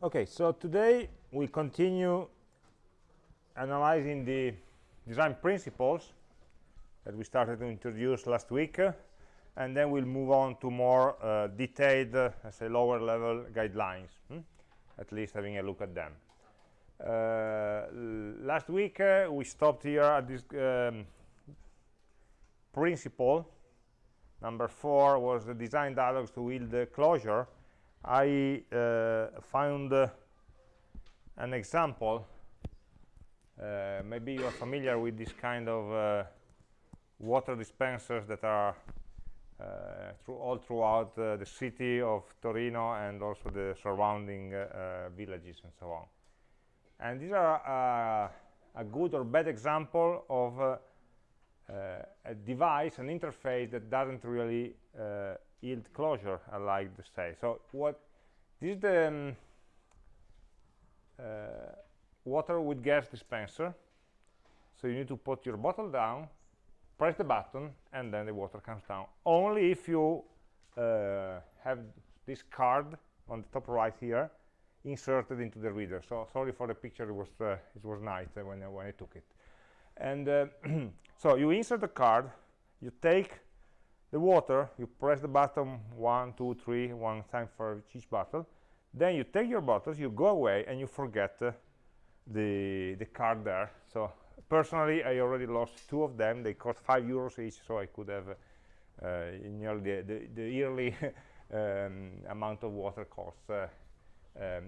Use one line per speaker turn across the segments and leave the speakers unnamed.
Okay, so today we continue analyzing the design principles that we started to introduce last week, uh, and then we'll move on to more uh, detailed, uh, say, lower level guidelines, hmm? at least having a look at them. Uh, last week uh, we stopped here at this um, principle. Number four was the design dialogues to yield the closure I uh, found uh, an example. Uh, maybe you are familiar with this kind of uh, water dispensers that are uh, through all throughout uh, the city of Torino and also the surrounding villages and so on. And these are a good or bad example of a device, an interface that doesn't really yield closure I like to say. So what this is the um, uh, water with gas dispenser. So you need to put your bottle down press the button and then the water comes down. Only if you uh, have this card on the top right here inserted into the reader. So sorry for the picture it was uh, it was night when, when I took it. And uh, so you insert the card you take the water you press the button one two three one time for each bottle. Then you take your bottles you go away and you forget uh, the the card there. So personally i already lost two of them. They cost five euros each so i could have uh, nearly the, the, the yearly um, amount of water costs uh, um,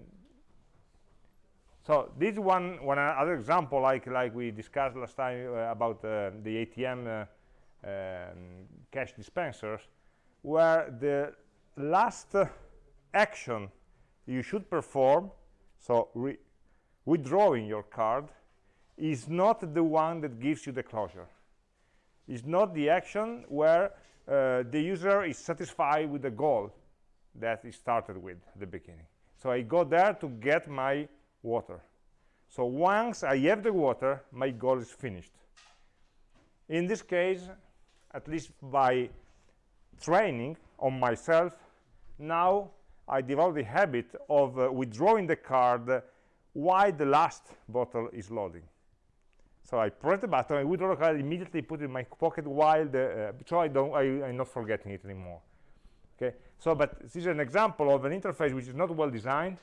so this one one other example like like we discussed last time uh, about uh, the atm um, cash dispensers where the last action you should perform so withdrawing your card is not the one that gives you the closure. It's not the action where uh, the user is satisfied with the goal that he started with at the beginning. So I go there to get my water. So once I have the water my goal is finished. In this case at least by training on myself now I developed the habit of uh, withdrawing the card while the last bottle is loading. So I press the button I withdraw the card immediately put it in my pocket while the uh, so I don't I, am not forgetting it anymore. Okay? So but this is an example of an interface which is not well designed.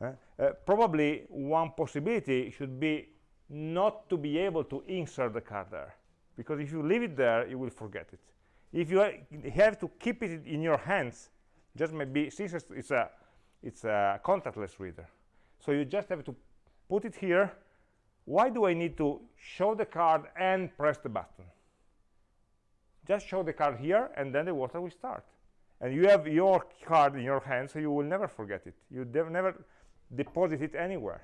Uh, uh, probably one possibility should be not to be able to insert the card there because if you leave it there you will forget it. If you have to keep it in your hands just maybe since it's a it's a contactless reader. So you just have to put it here. Why do I need to show the card and press the button? Just show the card here and then the water will start. And you have your card in your hand so you will never forget it. You never deposit it anywhere.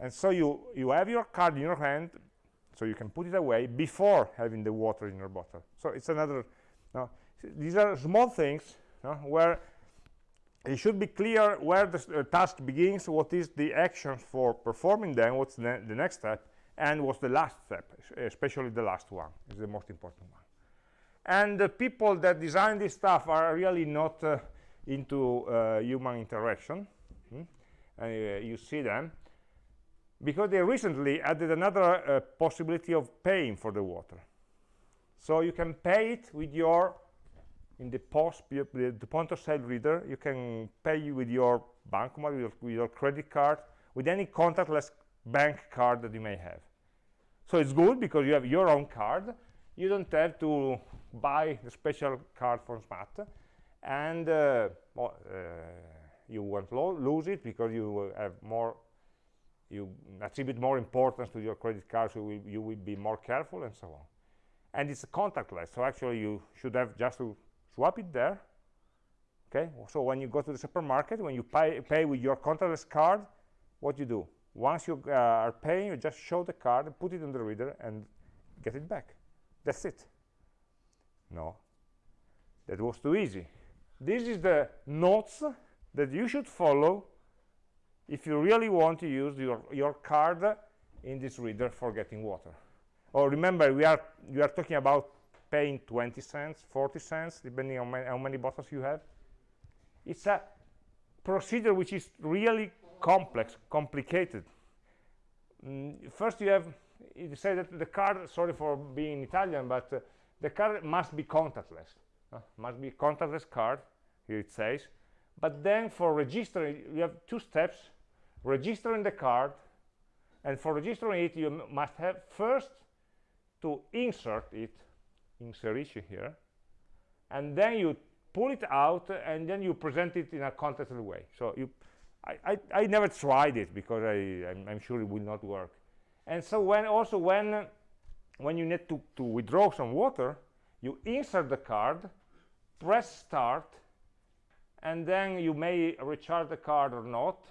And so you you have your card in your hand so you can put it away before having the water in your bottle. So it's another no, these are small things no, where it should be clear where the uh, task begins what is the action for performing them what's the, the next step and what's the last step especially the last one is the most important one. And the people that design this stuff are really not uh, into uh, human interaction. Hmm? uh, you see them because they recently added another uh, possibility of paying for the water. So you can pay it with your in the post the, point of sale reader you can pay with your bank with your, with your credit card with any contactless bank card that you may have. So it's good because you have your own card. You don't have to buy the special card from SMAT. And uh, well, uh, you won't lo lose it because you have more you attribute more importance to your credit card so you will, you will be more careful and so on. And it's contactless so actually you should have just to swap it there okay? So when you go to the supermarket when you pay, pay with your contactless card what you do? Once you uh, are paying you just show the card put it on the reader and get it back. That's it. No. That was too easy. This is the notes that you should follow if you really want to use your, your card in this reader for getting water. Or oh, remember, we are, we are talking about paying 20 cents, 40 cents, depending on how many bottles you have. It's a procedure which is really complex, complicated. Mm, first you have, you say that the card, sorry for being Italian, but uh, the card must be contactless. Uh, must be contactless card, here it says. But then for registering, you have two steps, registering the card, and for registering it, you must have first to insert it, insert issue here, and then you pull it out, and then you present it in a contactless way. So you, I, I, I never tried it because I, I'm, I'm, sure it will not work. And so when also when when you need to, to withdraw some water, you insert the card, press start, and then you may recharge the card or not.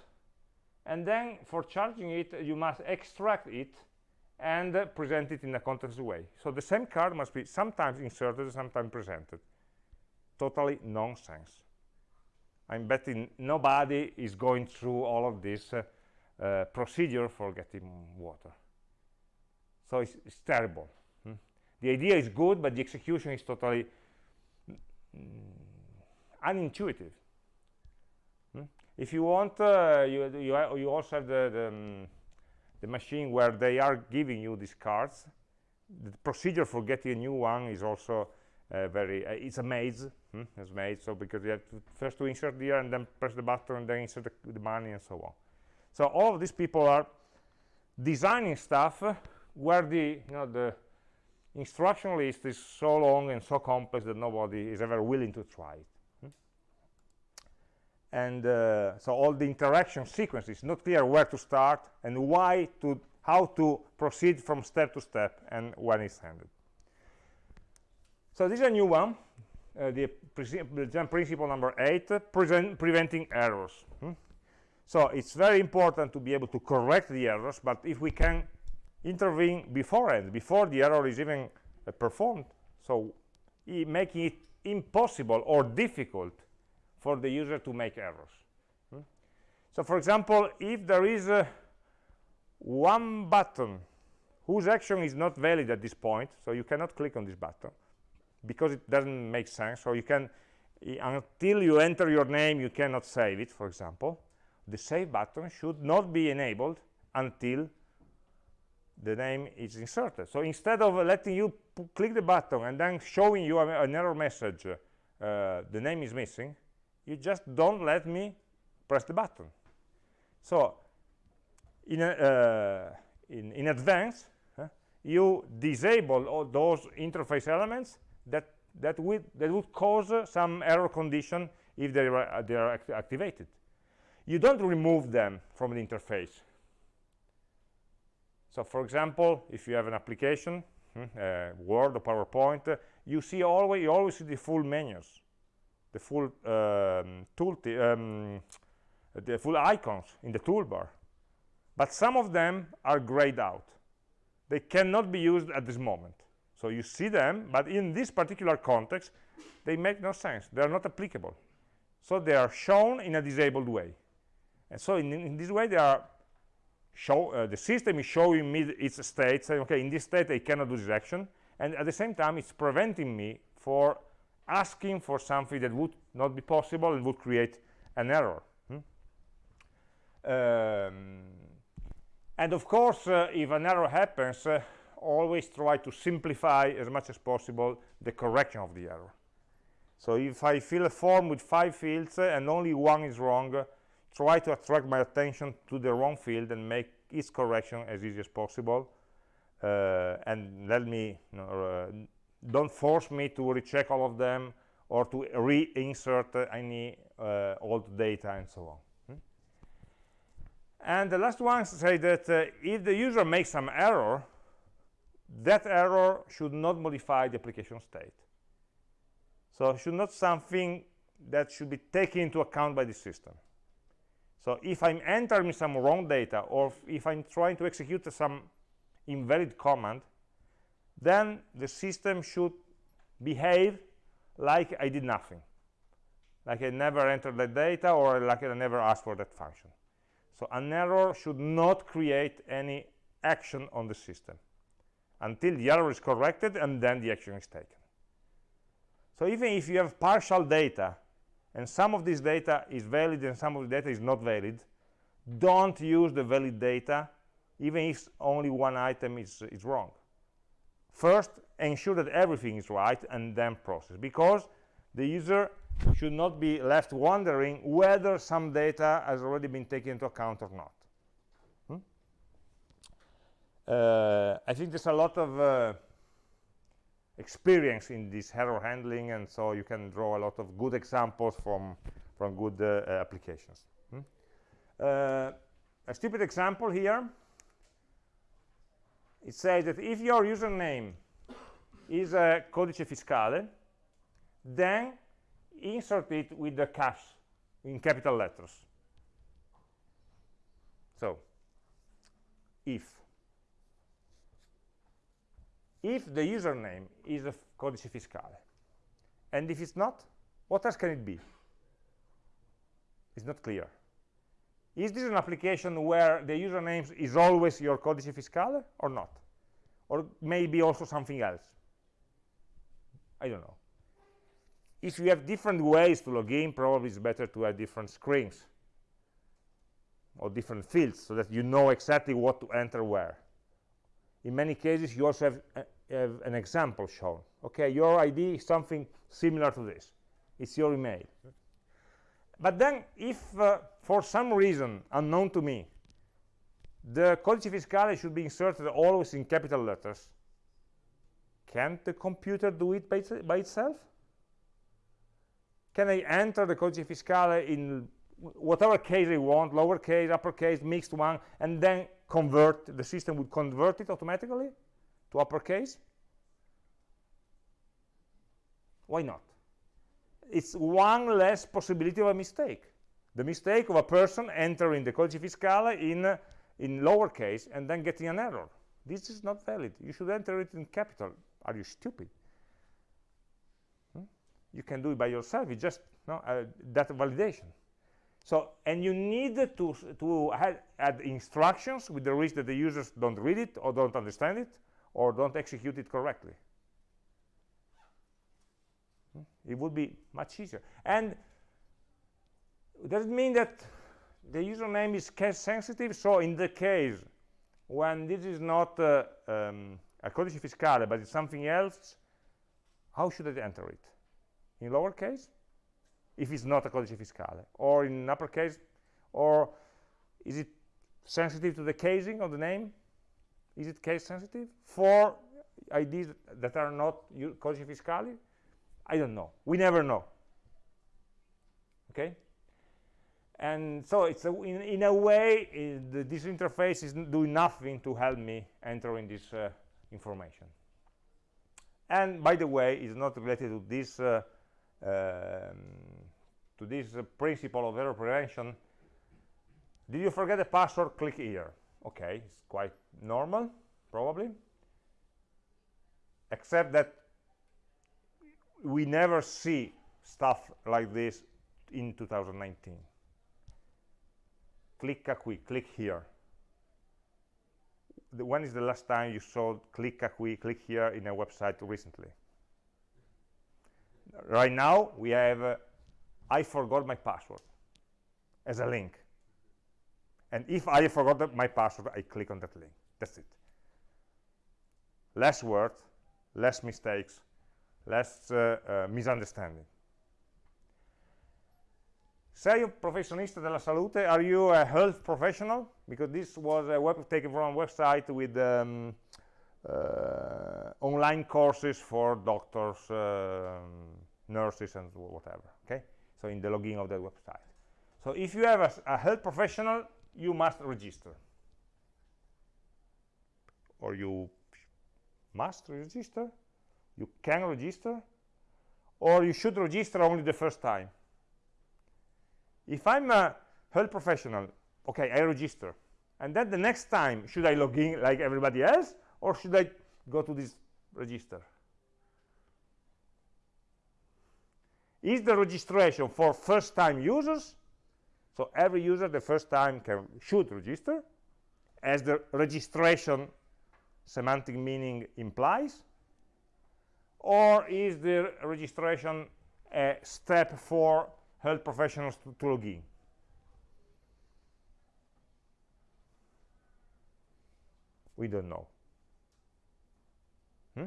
And then for charging it, you must extract it and uh, present it in a contactless way. So the same card must be sometimes inserted, sometimes presented. Totally nonsense. I'm betting nobody is going through all of this uh, uh, procedure for getting water. So it's, it's terrible. Hmm? The idea is good, but the execution is totally mm, unintuitive. If you want, uh, you, you, you, also have the, the, um, the, machine where they are giving you these cards. The procedure for getting a new one is also uh, very, uh, it's a maze, hmm? it's maze, so because you have to first to insert here and then press the button and then insert the, the money and so on. So all of these people are designing stuff where the, you know, the instruction list is so long and so complex that nobody is ever willing to try it and uh, so all the interaction sequence is not clear where to start and why to how to proceed from step to step and when it's handed so this is a new one uh, the design principle number eight uh, preventing errors hmm? so it's very important to be able to correct the errors but if we can intervene beforehand before the error is even uh, performed so making it impossible or difficult for the user to make errors. Hmm? So for example, if there is one button whose action is not valid at this point, so you cannot click on this button because it doesn't make sense, so you can, until you enter your name, you cannot save it, for example, the save button should not be enabled until the name is inserted. So instead of letting you click the button and then showing you an error message, uh, the name is missing, you just don't let me press the button. So in, a, uh, in, in, advance uh, you disable all those interface elements that that would that would cause uh, some error condition if they are, uh, they are act activated. You don't remove them from the interface. So for example if you have an application hmm, uh, word or powerpoint uh, you see always you always see the full menus the full um, tool um, the full icons in the toolbar. But some of them are grayed out. They cannot be used at this moment. So you see them but in this particular context they make no sense. They are not applicable. So they are shown in a disabled way. And so in, in this way they are show uh, the system is showing me its state saying okay in this state I cannot do this action. And at the same time it's preventing me for asking for something that would not be possible and would create an error hmm? um, and of course uh, if an error happens uh, always try to simplify as much as possible the correction of the error so if I fill a form with five fields uh, and only one is wrong uh, try to attract my attention to the wrong field and make its correction as easy as possible uh, and let me you know, uh, don't force me to recheck all of them or to reinsert any uh, old data and so on. Hmm? And the last one say that uh, if the user makes some error, that error should not modify the application state. So should not something that should be taken into account by the system. So if I'm entering some wrong data or if I'm trying to execute some invalid command, then the system should behave like I did nothing. Like I never entered that data or like I never asked for that function. So an error should not create any action on the system until the error is corrected and then the action is taken. So even if you have partial data and some of this data is valid and some of the data is not valid don't use the valid data even if only one item is, is wrong first ensure that everything is right and then process because the user should not be left wondering whether some data has already been taken into account or not hmm? uh, I think there's a lot of uh, experience in this error handling and so you can draw a lot of good examples from from good uh, applications hmm? uh, a stupid example here it says that if your username is a codice fiscale then insert it with the caps in capital letters. So if. If the username is a codice fiscale and if it's not what else can it be? It's not clear is this an application where the username is always your codice fiscale or not? Or maybe also something else? I don't know. If you have different ways to log in probably it's better to have different screens or different fields so that you know exactly what to enter where. In many cases you also have, uh, have, an example shown. Okay your id is something similar to this. It's your email but then if uh, for some reason unknown to me the codice fiscale should be inserted always in capital letters can't the computer do it by, by itself can I enter the codice fiscale in whatever case I want, lowercase, uppercase, mixed one, and then convert, the system would convert it automatically to uppercase? Why not? It's one less possibility of a mistake. The mistake of a person entering the codice fiscale in, in lowercase and then getting an error. This is not valid. You should enter it in capital. Are you stupid? Hmm? You can do it by yourself. You just no, uh, that validation. So, and you need to, to add, add, instructions with the risk that the users don't read it or don't understand it or don't execute it correctly. It would be much easier. And does it mean that the username is case sensitive? So in the case when this is not uh, um, a codice fiscale, but it's something else, how should I enter it? In lowercase? if it's not a codice fiscale or in uppercase or is it sensitive to the casing of the name is it case sensitive for IDs that are not codice fiscale I don't know. We never know. Okay? And so it's a, in, in, a way uh, the, this interface is doing nothing to help me entering this uh, information. And by the way it's not related to this uh, um, to this uh, principle of error prevention. Did you forget the password? Click here. Okay it's quite normal probably. Except that we never see stuff like this in 2019 click a quick click here the, when is the last time you saw click a quick click here in a website recently right now we have uh, I forgot my password as a link. And if I forgot my password, I click on that link. That's it. Less words, less mistakes, less uh, uh, misunderstanding. Sei un professionista della salute? Are you a health professional? Because this was a web taken from a website with um, uh, online courses for doctors, um, nurses, and whatever. Okay so in the login of that website so if you have a, a health professional you must register or you must register you can register or you should register only the first time. If i'm a health professional okay i register. And then the next time should i log in like everybody else or should i go to this register? Is the registration for first-time users? So every user the first time can should register as the registration semantic meaning implies or is the registration a step for health professionals to, to log in? We don't know. Hmm?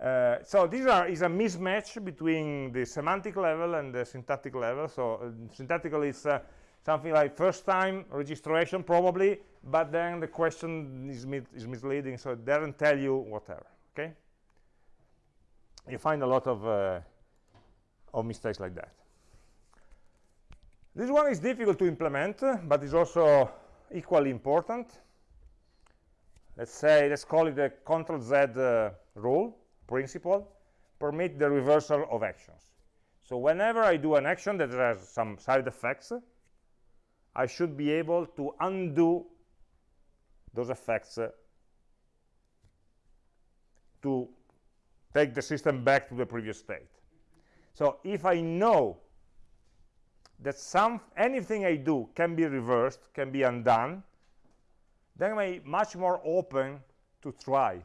Uh, so these are is a mismatch between the semantic level and the syntactic level. So uh, syntactical is uh, something like first time registration probably, but then the question is, is misleading, so it doesn't tell you whatever. Okay, you find a lot of uh, of mistakes like that. This one is difficult to implement, but is also equally important. Let's say, let's call it the Control Z uh, rule principle, permit the reversal of actions. So whenever I do an action that has some side effects, I should be able to undo those effects uh, to take the system back to the previous state. So if I know that some anything I do can be reversed, can be undone, then I'm much more open to try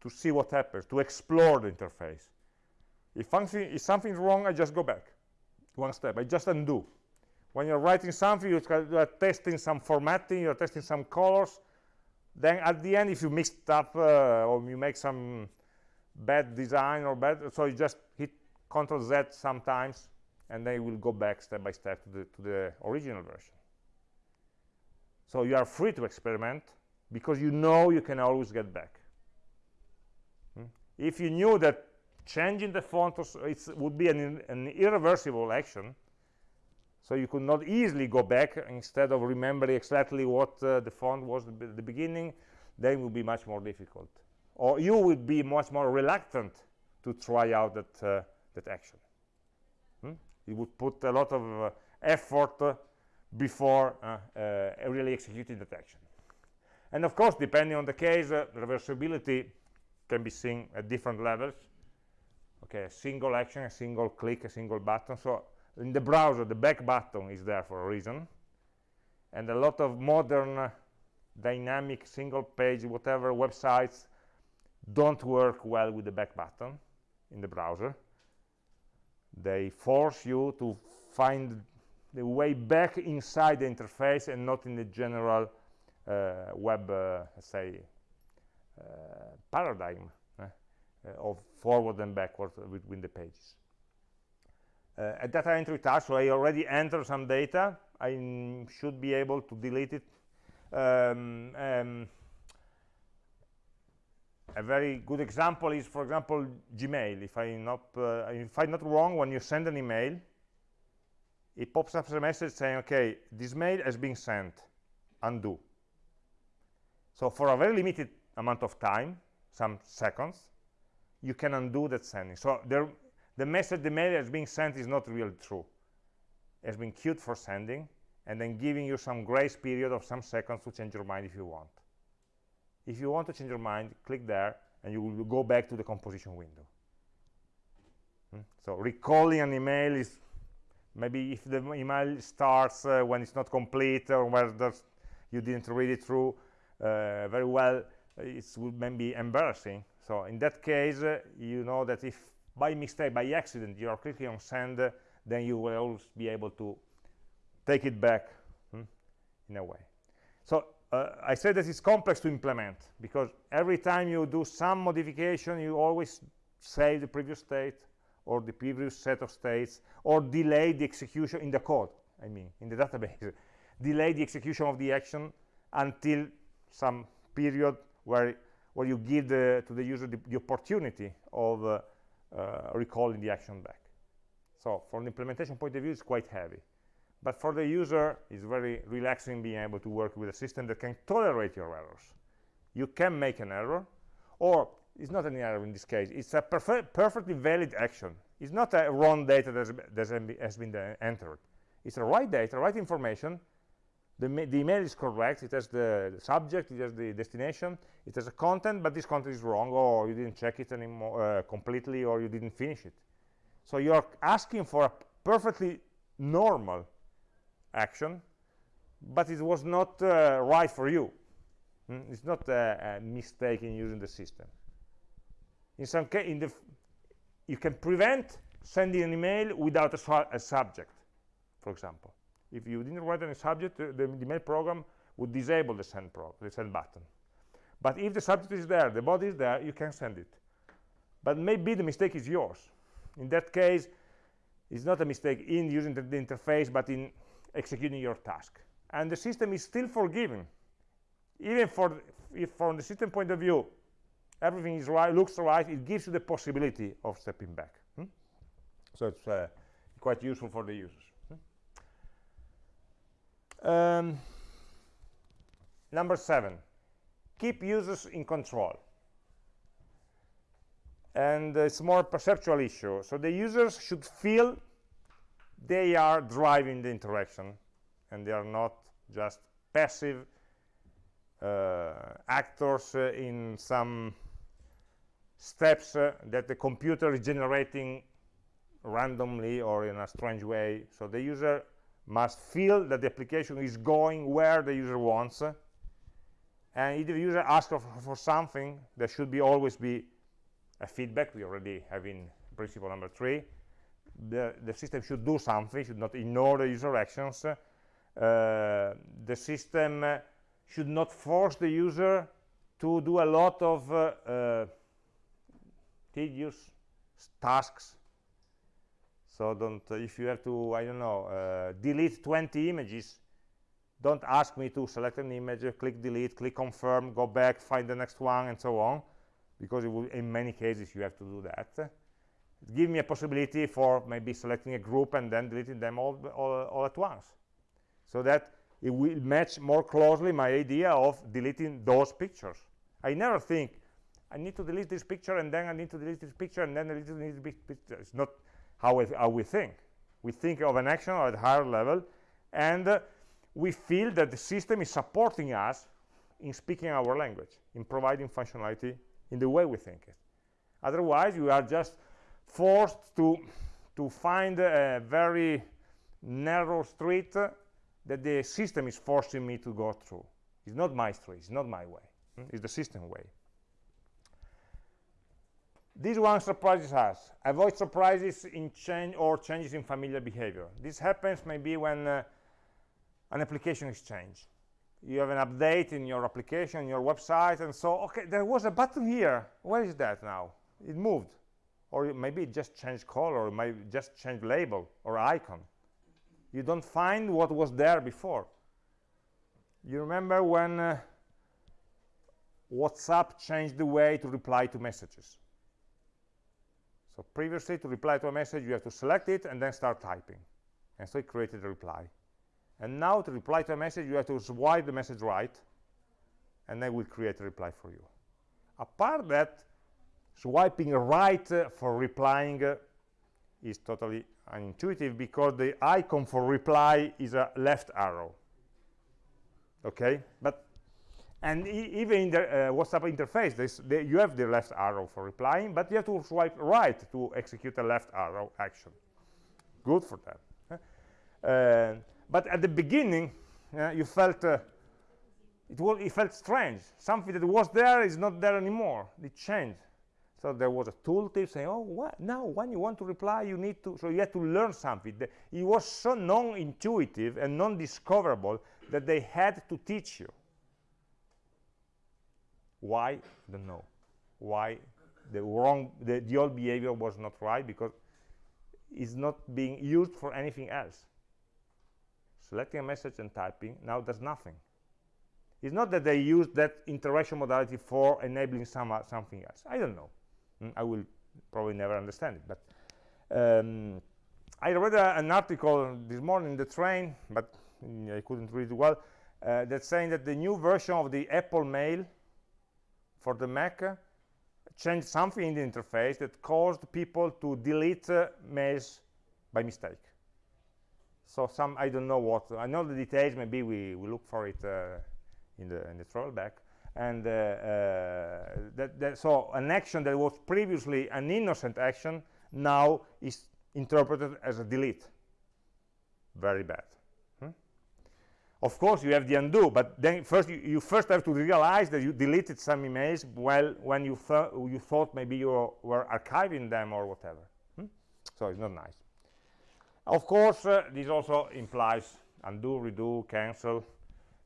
to see what happens, to explore the interface. If something if something's wrong, I just go back one step. I just undo. When you're writing something, you're testing some formatting, you're testing some colors. Then at the end, if you mixed up uh, or you make some bad design or bad, so you just hit Control Z sometimes, and then you will go back step by step to the, to the original version. So you are free to experiment because you know you can always get back. Hmm? If you knew that changing the font would be an, an irreversible action, so you could not easily go back instead of remembering exactly what uh, the font was at the beginning, then it would be much more difficult. Or you would be much more reluctant to try out that, uh, that action. Hmm? You would put a lot of uh, effort uh, before uh, uh, really executing that action. And of course, depending on the case, reversibility can be seen at different levels. Okay, a single action, a single click, a single button. So in the browser, the back button is there for a reason. And a lot of modern uh, dynamic single page, whatever websites don't work well with the back button in the browser. They force you to find the way back inside the interface and not in the general uh, web, uh, say, uh, paradigm eh, uh, of forward and backward between the pages. Uh, a data entry task, so I already entered some data, I should be able to delete it. Um, um, a very good example is, for example, Gmail. If I'm not, uh, if I'm not wrong, when you send an email, it pops up a message saying, okay, this mail has been sent, undo. So for a very limited amount of time, some seconds, you can undo that sending. So there, the message, the mail has been sent is not really true. Has been queued for sending, and then giving you some grace period of some seconds to change your mind if you want. If you want to change your mind, click there, and you will go back to the composition window. Hmm? So recalling an email is maybe if the email starts uh, when it's not complete or where you didn't read it through uh, very well it would be embarrassing so in that case uh, you know that if by mistake by accident you are clicking on send then you will always be able to take it back hmm, in a way. So uh, I said that it's complex to implement because every time you do some modification you always save the previous state or the previous set of states or delay the execution in the code i mean in the database. Delay the execution of the action until some period where where you give the, to the user the, the opportunity of uh, Uh, recalling the action back so from the implementation point of view it's quite heavy but for the user it's very relaxing being able to work with a system that can tolerate your errors you can make an error or it's not an error in this case. It's a perfectly valid action. It's not a wrong data that has been entered. It's a right data, right information. The, the, email is correct. It has the, subject, it has the destination, it has a content, but this content is wrong, or you didn't check it anymore uh, completely, or you didn't finish it. So you're asking for a perfectly normal action, but it was not uh, right for you. Mm? It's not a, a mistake in using the system in some case you can prevent sending an email without a, su a subject, for example. If you didn't write any subject, the, the email program would disable the send, the send button. But if the subject is there, the body is there, you can send it. But maybe the mistake is yours. In that case, it's not a mistake in using the, the interface, but in executing your task. And the system is still forgiving. Even for if from the system point of view, everything is right, looks right, it gives you the possibility of stepping back. Hmm? So it's uh, quite useful for the users. Um, number seven, keep users in control. And it's more perceptual issue. So the users should feel they are driving the interaction and they are not just passive uh, actors uh, in some steps uh, that the computer is generating randomly or in a strange way. So the user must feel that the application is going where the user wants. And if the user asks for, for something, there should be always be a feedback. We already have in principle number three. The, the system should do something, should not ignore the user actions. Uh, the system should not force the user to do a lot of uh, uh, tedious tasks so don't uh, if you have to i don't know uh, delete 20 images don't ask me to select an image click delete click confirm go back find the next one and so on because will, in many cases you have to do that give me a possibility for maybe selecting a group and then deleting them all, all, all at once so that it will match more closely my idea of deleting those pictures. I never think, I need to delete this picture, and then I need to delete this picture, and then to delete this picture. It's not how, we, how we think. We think of an action at a higher level, and uh, we feel that the system is supporting us in speaking our language, in providing functionality in the way we think it. Otherwise, you are just forced to, to find a very narrow street that the system is forcing me to go through. It's not my street, it's not my way, it's the system way. This one surprises us. Avoid surprises in change or changes in familiar behavior. This happens maybe when uh, an application is changed. You have an update in your application, your website, and so, okay, there was a button here. Where is that now? It moved. Or maybe it just changed color, or maybe just changed label or icon you don't find what was there before you remember when uh, WhatsApp changed the way to reply to messages so previously to reply to a message you have to select it and then start typing. And so it created a reply. And now to reply to a message you have to swipe the message right and then will create a reply for you. Apart that swiping right uh, for replying uh, is totally unintuitive because the icon for reply is a left arrow. Okay? But and e even in the uh, WhatsApp interface this, the, you have the left arrow for replying but you have to swipe right to execute a left arrow action good for that uh, but at the beginning uh, you felt uh, it, was, it felt strange something that was there is not there anymore it changed so there was a tooltip saying, oh, what? now when you want to reply, you need to, so you had to learn something. It was so non-intuitive and non-discoverable that they had to teach you. Why? Don't know. Why the wrong, the, the old behavior was not right because it's not being used for anything else. Selecting a message and typing now does nothing. It's not that they use that interaction modality for enabling some, uh, something else. I don't know. Mm, I will probably never understand it. But um, I read a, an article this morning in the train, but I couldn't read it well, uh, that's saying that the new version of the Apple Mail for the Mac changed something in the interface that caused people to delete uh, mails by mistake. So some, I don't know what, I know the details, maybe we, we look for it uh, in the in the throwback and uh, uh, that, that, so an action that was previously an innocent action now is interpreted as a delete very bad? Of course you have the undo but then first you, you, first have to realize that you deleted some emails well when you, you thought maybe you were archiving them or whatever. Hmm? so it's not nice. Of course uh, this also implies undo redo cancel.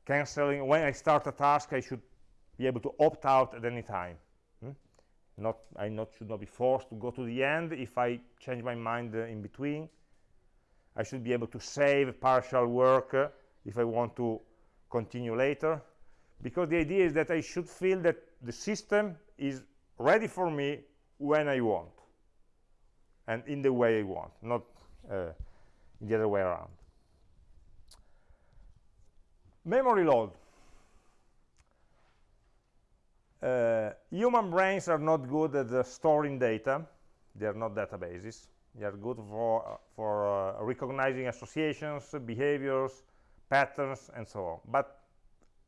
Canceling when i start a task i should be able to opt out at any time. Hmm? not i not should not be forced to go to the end. If i change my mind uh, in between i should be able to save partial work uh, if i want to continue later because the idea is that i should feel that the system is ready for me when i want and in the way i want not uh, the other way around. Memory load. Uh, human brains are not good at storing data. They are not databases. They are good for uh, for recognizing associations behaviors patterns and so on. But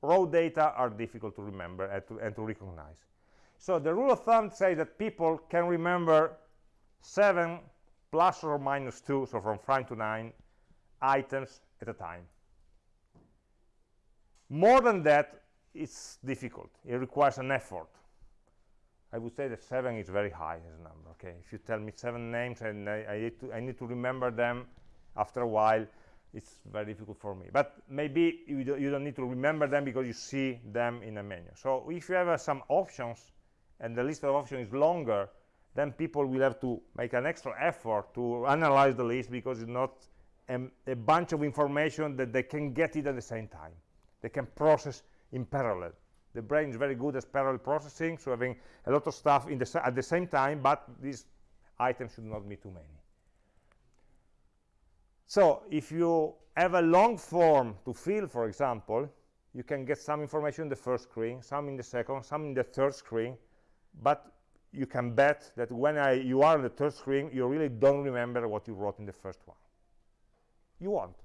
raw data are difficult to remember and to, and to recognize. So the rule of thumb says that people can remember 7 plus or minus 2 so from 5 to 9 items at a time. More than that it's difficult. It requires an effort. I would say that seven is very high as a number okay? If you tell me seven names and i, I need, to, I need to remember them after a while it's very difficult for me. But maybe you, do, you don't need to remember them because you see them in a menu. So if you have uh, some options and the list of options is longer then people will have to make an extra effort to analyze the list because it's not um, a bunch of information that they can get it at the same time. They can process in parallel. The brain is very good at parallel processing so having a lot of stuff in the at the same time but these items should not be too many so if you have a long form to fill for example you can get some information in the first screen some in the second some in the third screen but you can bet that when I, you are on the third screen you really don't remember what you wrote in the first one. You won't.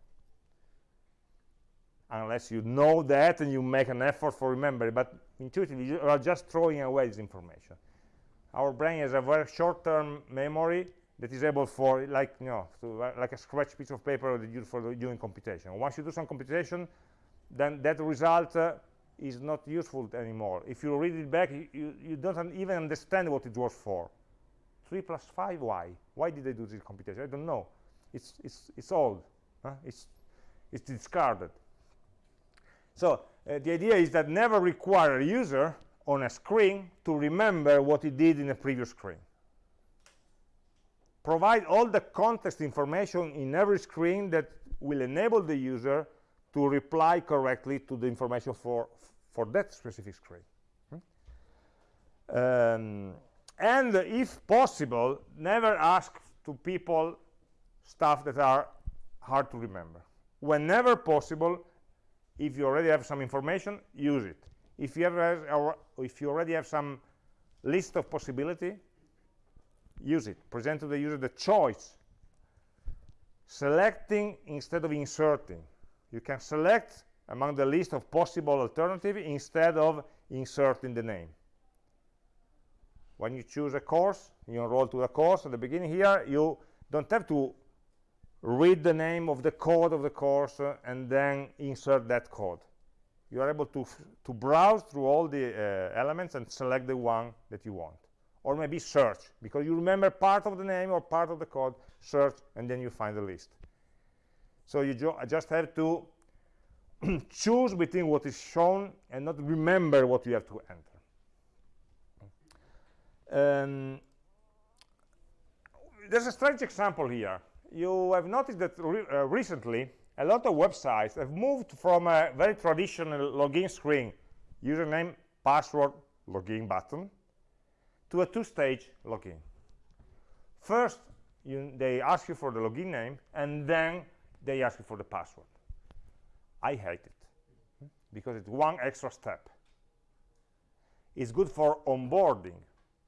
Unless you know that and you make an effort for remembering but intuitively you are just throwing away this information. Our brain has a very short-term memory that is able for like you know to, uh, like a scratch piece of paper that you for doing computation. Once you do some computation then that result uh, is not useful anymore. If you read it back you, you don't even understand what it was for. 3 plus 5 why? Why did they do this computation? I don't know. It's it's it's old huh? it's it's discarded. So uh, the idea is that never require a user on a screen to remember what he did in a previous screen. Provide all the context information in every screen that will enable the user to reply correctly to the information for, for that specific screen. Hmm? Um, and if possible, never ask to people stuff that are hard to remember. Whenever possible, if you already have some information use it if you have or if you already have some list of possibility use it present to the user the choice. Selecting instead of inserting. You can select among the list of possible alternatives instead of inserting the name. When you choose a course you enroll to a course at the beginning here you don't have to read the name of the code of the course uh, and then insert that code. You are able to to browse through all the uh, elements and select the one that you want or maybe search because you remember part of the name or part of the code search and then you find the list. So you ju just have to choose between what is shown and not remember what you have to enter. Um, there's a strange example here. You have noticed that re uh, recently a lot of websites have moved from a very traditional login screen username password login button to a two-stage login. First you, they ask you for the login name and then they ask you for the password. I hate it because it's one extra step. It's good for onboarding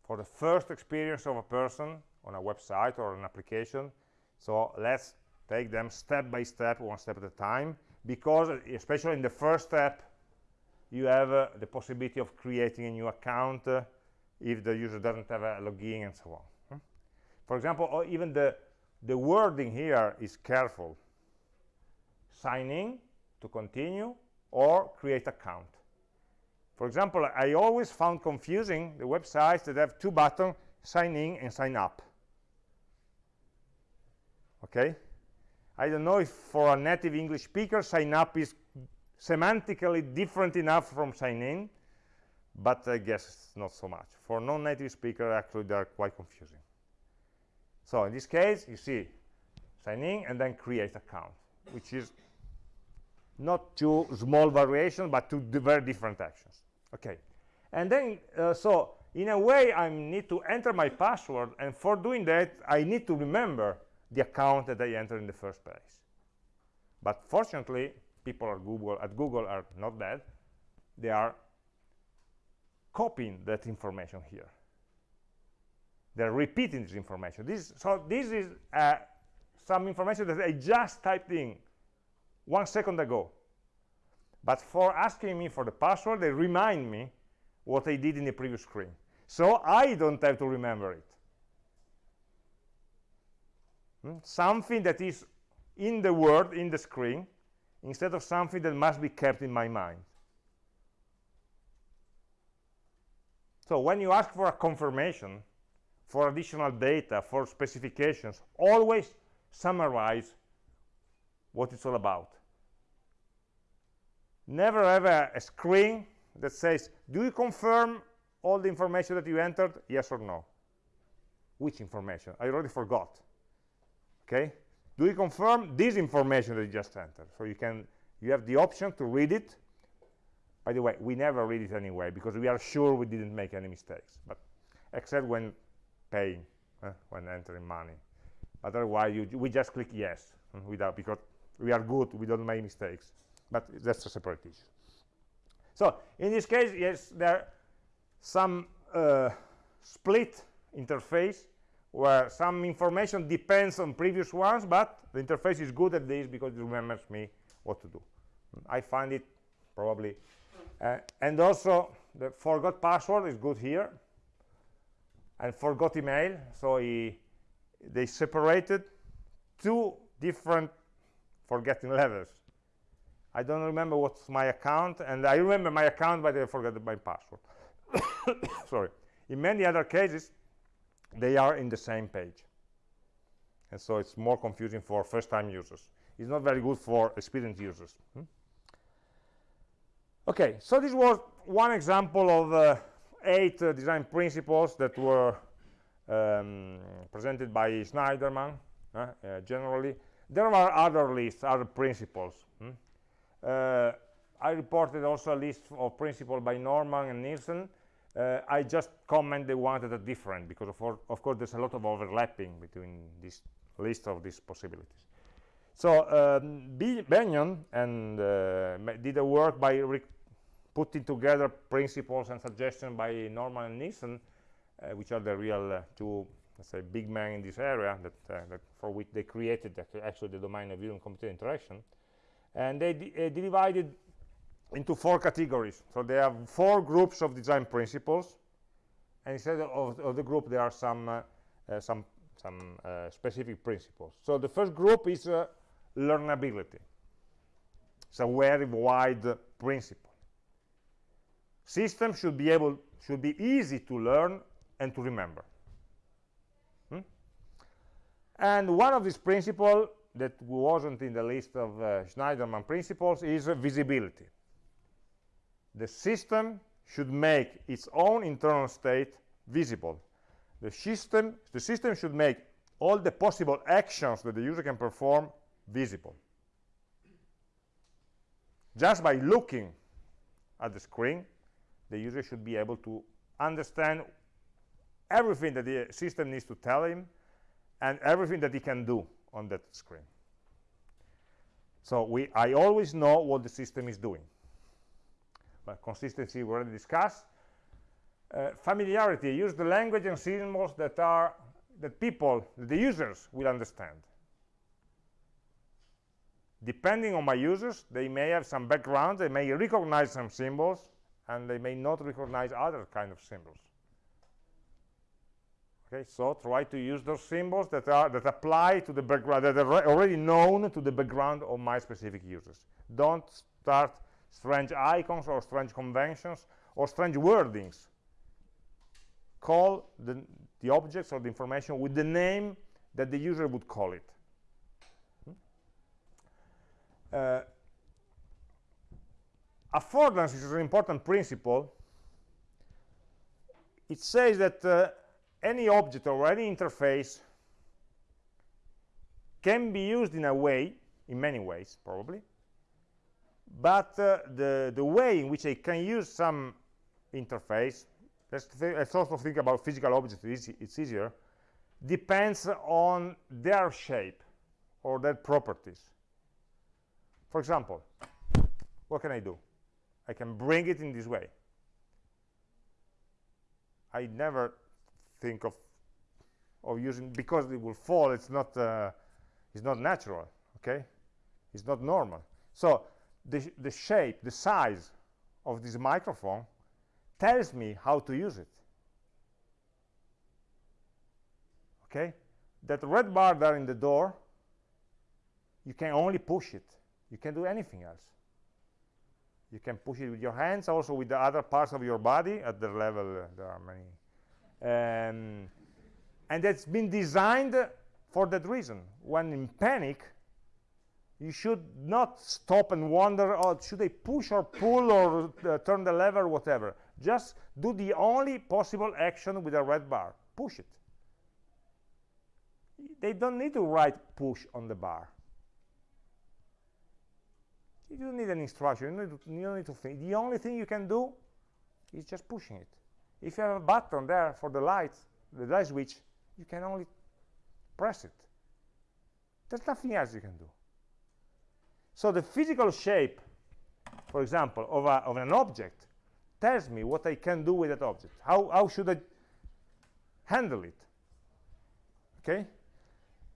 for the first experience of a person on a website or an application. So let's take them step by step, one step at a time, because especially in the first step, you have uh, the possibility of creating a new account uh, if the user doesn't have a login and so on. Hmm? For example, even the, the wording here is careful. Sign in to continue or create account. For example, I always found confusing the websites that have two buttons, sign in and sign up okay I don't know if for a native English speaker sign up is semantically different enough from sign in but I guess not so much. For non-native speaker actually they're quite confusing. So in this case you see sign in and then create account which is not two small variations but two very different actions. Okay. And then uh, so in a way I need to enter my password and for doing that I need to remember the account that I entered in the first place. But fortunately people at Google at Google are not bad. They are copying that information here. They're repeating this information. This so this is uh, some information that I just typed in one second ago. But for asking me for the password they remind me what I did in the previous screen. So I don't have to remember it. Hmm? something that is in the word in the screen instead of something that must be kept in my mind so when you ask for a confirmation for additional data for specifications always summarize what it's all about. Never have a, a, screen that says do you confirm all the information that you entered? Yes or no. Which information? I already forgot. Okay? Do you confirm this information that you just entered? So you can you have the option to read it by the way we never read it anyway because we are sure we didn't make any mistakes but except when paying uh, when entering money. Otherwise you, we just click yes uh, without because we are good we don't make mistakes. But that's a separate issue. So in this case yes there are some uh, split interface where some information depends on previous ones but the interface is good at this because it remembers me what to do. I find it probably uh, and also the forgot password is good here. And forgot email. So he, they separated two different forgetting levels. I don't remember what's my account. And I remember my account but I forgot my password. Sorry. In many other cases they are in the same page. And so it's more confusing for first-time users. It's not very good for experienced users. Hmm? Okay so this was one example of uh, eight uh, design principles that were um, presented by Shneiderman uh, uh, generally. There are other lists other principles hmm? Uh, I reported also a list of principles by Norman and Nielsen. Uh, I just comment the ones that are different because of, of, course there's a lot of overlapping between this list of these possibilities. So um, Benyon and uh, did a work by putting together principles and suggestions by Norman and Nielsen, uh, which are the real uh, two, let's say, big men in this area that, uh, that for which they created actually the domain of human-computer interaction. And they uh, divided into four categories. So they have four groups of design principles, and instead of, of the group, there are some uh, some some specific principles. So the first group is learnability. It's a very wide principle systems should be able should be easy to learn and to remember. Hmm? and one of these principles that wasn't in the list of uh, Shneiderman principles is uh, visibility. The system should make its own internal state visible. The system the system should make all the possible actions that the user can perform visible. Just by looking at the screen the user should be able to understand everything that the system needs to tell him and everything that he can do on that screen. So we, I always know what the system is doing. But consistency we already discussed. Uh, familiarity, use the language and symbols that are that people, the users, will understand. Depending on my users, they may have some background, they may recognize some symbols, and they may not recognize other kind of symbols. Okay so try to use those symbols that are that apply to the background that are already known to the background of my specific users. Don't start strange icons or strange conventions or strange wordings. Call the, the objects or the information with the name that the user would call it. Uh, affordance is an important principle. It says that uh, any object or any interface can be used in a way, in many ways probably, but uh, the, the way in which I can use some interface, let's, let's also think about physical objects, it's, it's easier, depends on their shape or their properties. For example, what can I do? I can bring it in this way. I never think of of using because it will fall. It's not uh, it's not natural. Okay, it's not normal. So the the shape, the size of this microphone tells me how to use it. Okay, that red bar there in the door, you can only push it. You can do anything else. You can push it with your hands, also with the other parts of your body. At the level, uh, there are many. Um, and that's been designed for that reason. When in panic, you should not stop and wonder, oh, should I push or pull or uh, turn the lever, whatever. Just do the only possible action with a red bar. Push it. They don't need to write push on the bar. You don't need an instruction. You don't, to, don't need to think. The only thing you can do is just pushing it. If you have a button there for the light, the light switch, you can only press it. There's nothing else you can do. So the physical shape, for example, of, a, of an object tells me what I can do with that object. How, how should I handle it? Okay?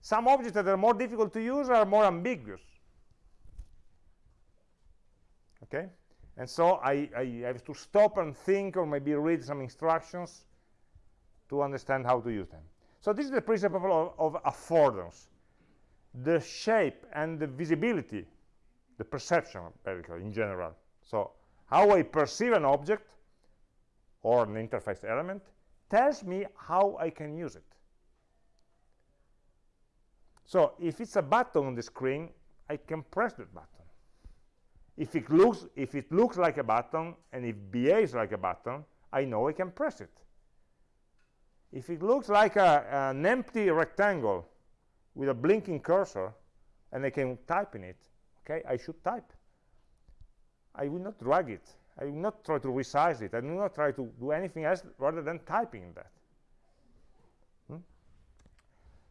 Some objects that are more difficult to use are more ambiguous okay? And so I, I have to stop and think or maybe read some instructions to understand how to use them. So this is the principle of, of affordance. The shape and the visibility the perception in general. So how I perceive an object or an interface element tells me how I can use it. So if it's a button on the screen I can press that button if it looks if it looks like a button and it behaves like a button I know I can press it. If it looks like a, an empty rectangle with a blinking cursor and I can type in it okay I should type. I will not drag it. I will not try to resize it. I will not try to do anything else rather than typing that. Hmm?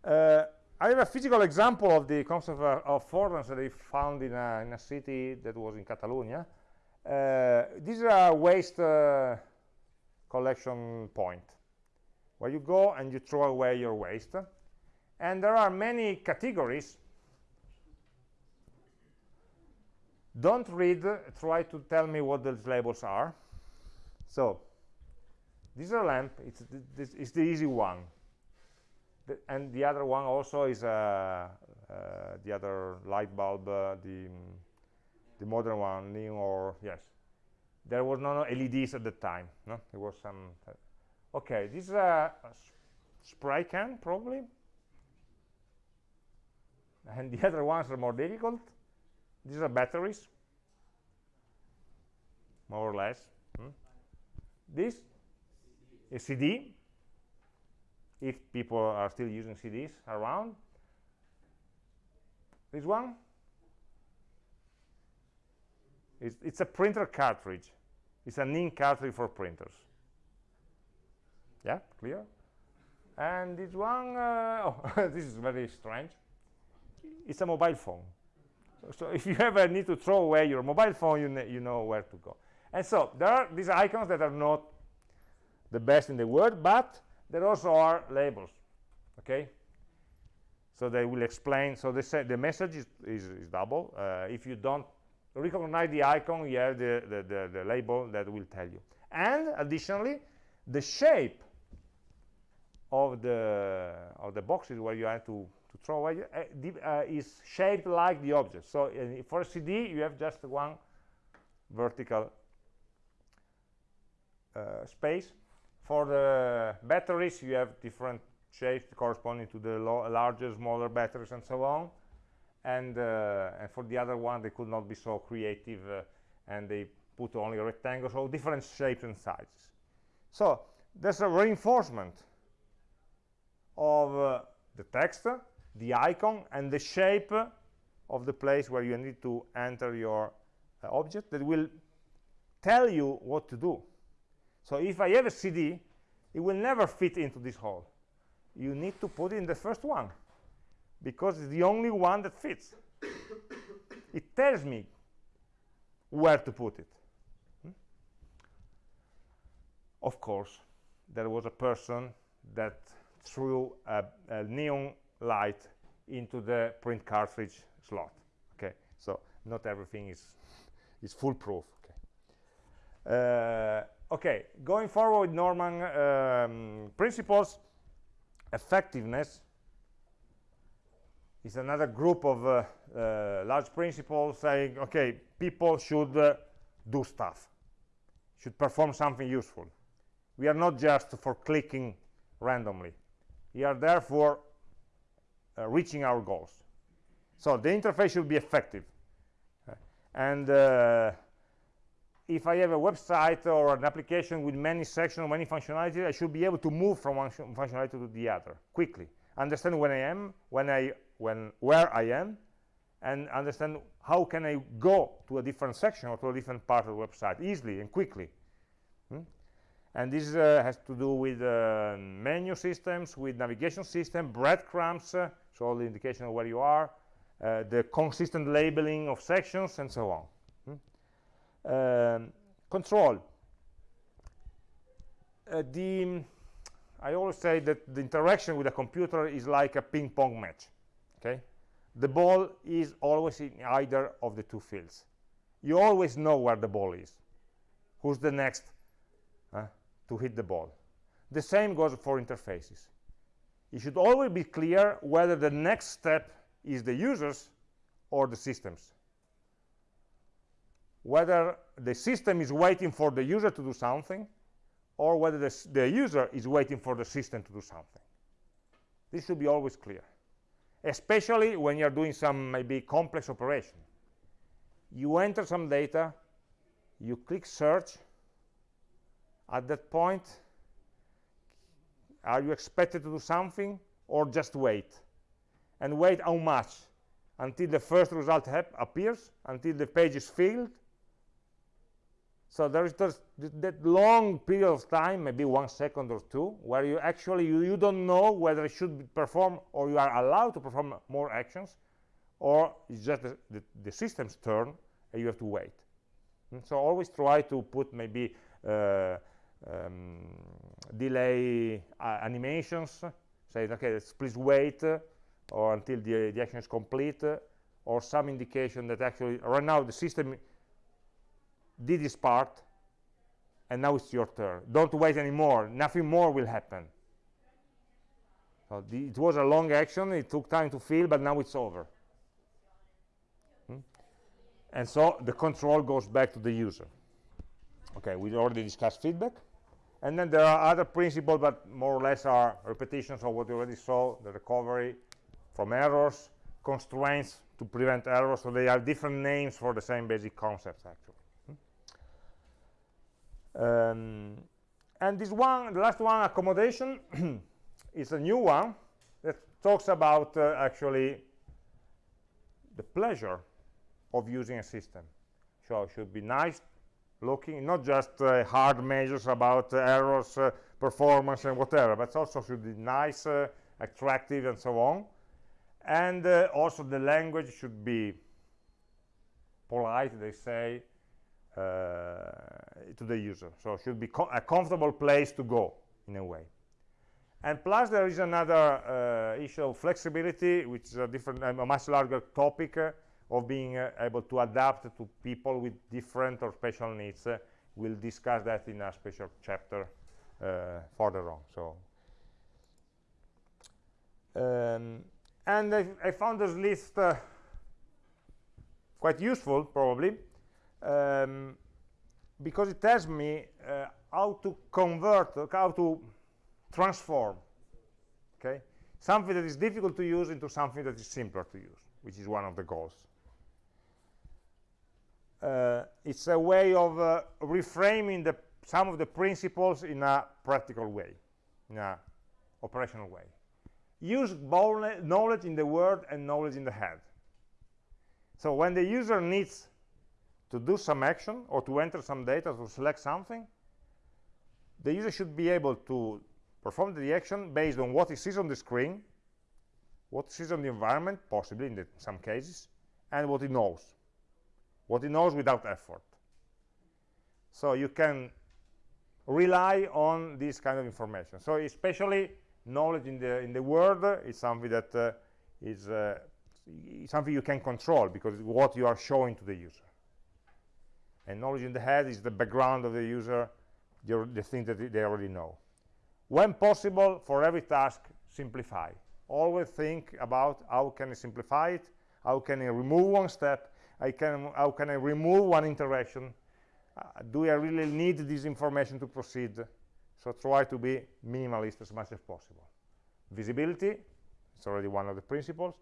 uh, I have a physical example of the concept of, of that I found in a, in a, city that was in Catalonia. Uh, this is a waste uh, collection point where you go and you throw away your waste. And there are many categories. Don't read, try to tell me what those labels are. So, this is a lamp, it's, the easy one the, and the other one also is uh, uh, the other light bulb, uh, the the modern one, or yes. There was no, no LEDs at the time. No, there was some. okay, this is a, a spray can probably, and the other ones are more difficult. These are batteries, more or less. Hmm? This is CD if people are still using CDs around. This one, it's, it's a printer cartridge. It's an ink cartridge for printers. Yeah, clear? And this one, uh, oh, this is very strange. It's a mobile phone. So if you ever need to throw away your mobile phone, you, you know where to go. And so there are these icons that are not the best in the world, but there also are labels okay? So they will explain so they say the message is, is, is double. Uh, if you don't recognize the icon you have the, the, the, the, label that will tell you. And additionally the shape of the of the boxes where you have to to throw away. Uh, uh, is shaped like the object. So uh, for a CD you have just one vertical uh, space for the batteries, you have different shapes corresponding to the larger, smaller batteries and so on. and, uh, and for the other one they could not be so creative uh, and they put only rectangles of different shapes and sizes. So there's a reinforcement of uh, the text, the icon, and the shape of the place where you need to enter your uh, object that will tell you what to do. So if I have a CD, it will never fit into this hole. You need to put it in the first one because it's the only one that fits. it tells me where to put it. Hmm? Of course, there was a person that threw a, a neon light into the print cartridge slot. Okay, so not everything is is foolproof. Okay, uh, okay. Going forward with Norman um, principles, effectiveness is another group of uh, uh, large principles saying, okay, people should uh, do stuff, should perform something useful. We are not just for clicking randomly. We are therefore uh, reaching our goals. So the interface should be effective. and uh, if I have a website or an application with many sections, many functionalities, I should be able to move from one functionality to the other quickly. Understand when I am, when I when where I am and understand how can I go to a different section or to a different part of the website easily and quickly. Hmm? And this uh, has to do with uh, menu systems, with navigation system, breadcrumbs, uh, so all the indication of where you are, uh, the consistent labeling of sections, and so on. Um, control. Uh, the, I always say that the interaction with a computer is like a ping pong match okay? The ball is always in either of the two fields. You always know where the ball is. Who's the next uh, to hit the ball? The same goes for interfaces. It should always be clear whether the next step is the users or the systems whether the system is waiting for the user to do something or whether the, the user is waiting for the system to do something this should be always clear especially when you're doing some maybe complex operation. You enter some data, you click search. At that point, are you expected to do something or just wait? And wait how much? Until the first result appears, until the page is filled, so there is that long period of time, maybe one second or two, where you actually you, you don't know whether it should perform or you are allowed to perform more actions, or it's just the, the, the system's turn and you have to wait. And hmm, so always try to put maybe uh, um, delay uh, animations, say, okay, let's please wait uh, or until the, the action is complete, uh, or some indication that actually right now the system did its part and now it's your turn. Don't wait anymore. Nothing more will happen. So the, it was a long action. It took time to fill but now it's over. Hmm? and so the control goes back to the user. Okay we already discussed feedback. And then there are other principles but more or less are repetitions of what we already saw the recovery from errors constraints to prevent errors. So they are different names for the same basic concepts actually um, and this one, the last one, accommodation, is a new one that talks about uh, actually the pleasure of using a system. So it should be nice looking, not just uh, hard measures about uh, errors, uh, performance, and whatever, but also should be nice, uh, attractive, and so on. And uh, also the language should be polite, they say, to the user. So it should be co a comfortable place to go in a way. And plus there is another uh, issue of flexibility, which is a different, a much larger topic uh, of being uh, able to adapt to people with different or special needs. Uh, we'll discuss that in a special chapter uh, further on. So, um, and I, I, found this list quite useful, probably, um, because it tells me uh, how to convert, how to transform, okay, something that is difficult to use into something that is simpler to use. which is one of the goals. Uh, it's a way of uh, reframing the, some of the principles in a practical way, in an operational way. Use knowledge in the word and knowledge in the head. So when the user needs to do some action or to enter some data to select something, the user should be able to perform the action based on what he sees on the screen, what he sees on the environment, possibly in the, some cases, and what he knows. What he knows without effort. So you can rely on this kind of information. So especially knowledge in the in the word is something that uh, is uh, something you can control because what you are showing to the user. And knowledge in the head is the background of the user, the, the thing that they already know. When possible, for every task, simplify. Always think about how can I simplify it, how can I remove one step, I can, how can I remove one interaction, uh, do I really need this information to proceed? So try to be minimalist as much as possible. Visibility, it's already one of the principles.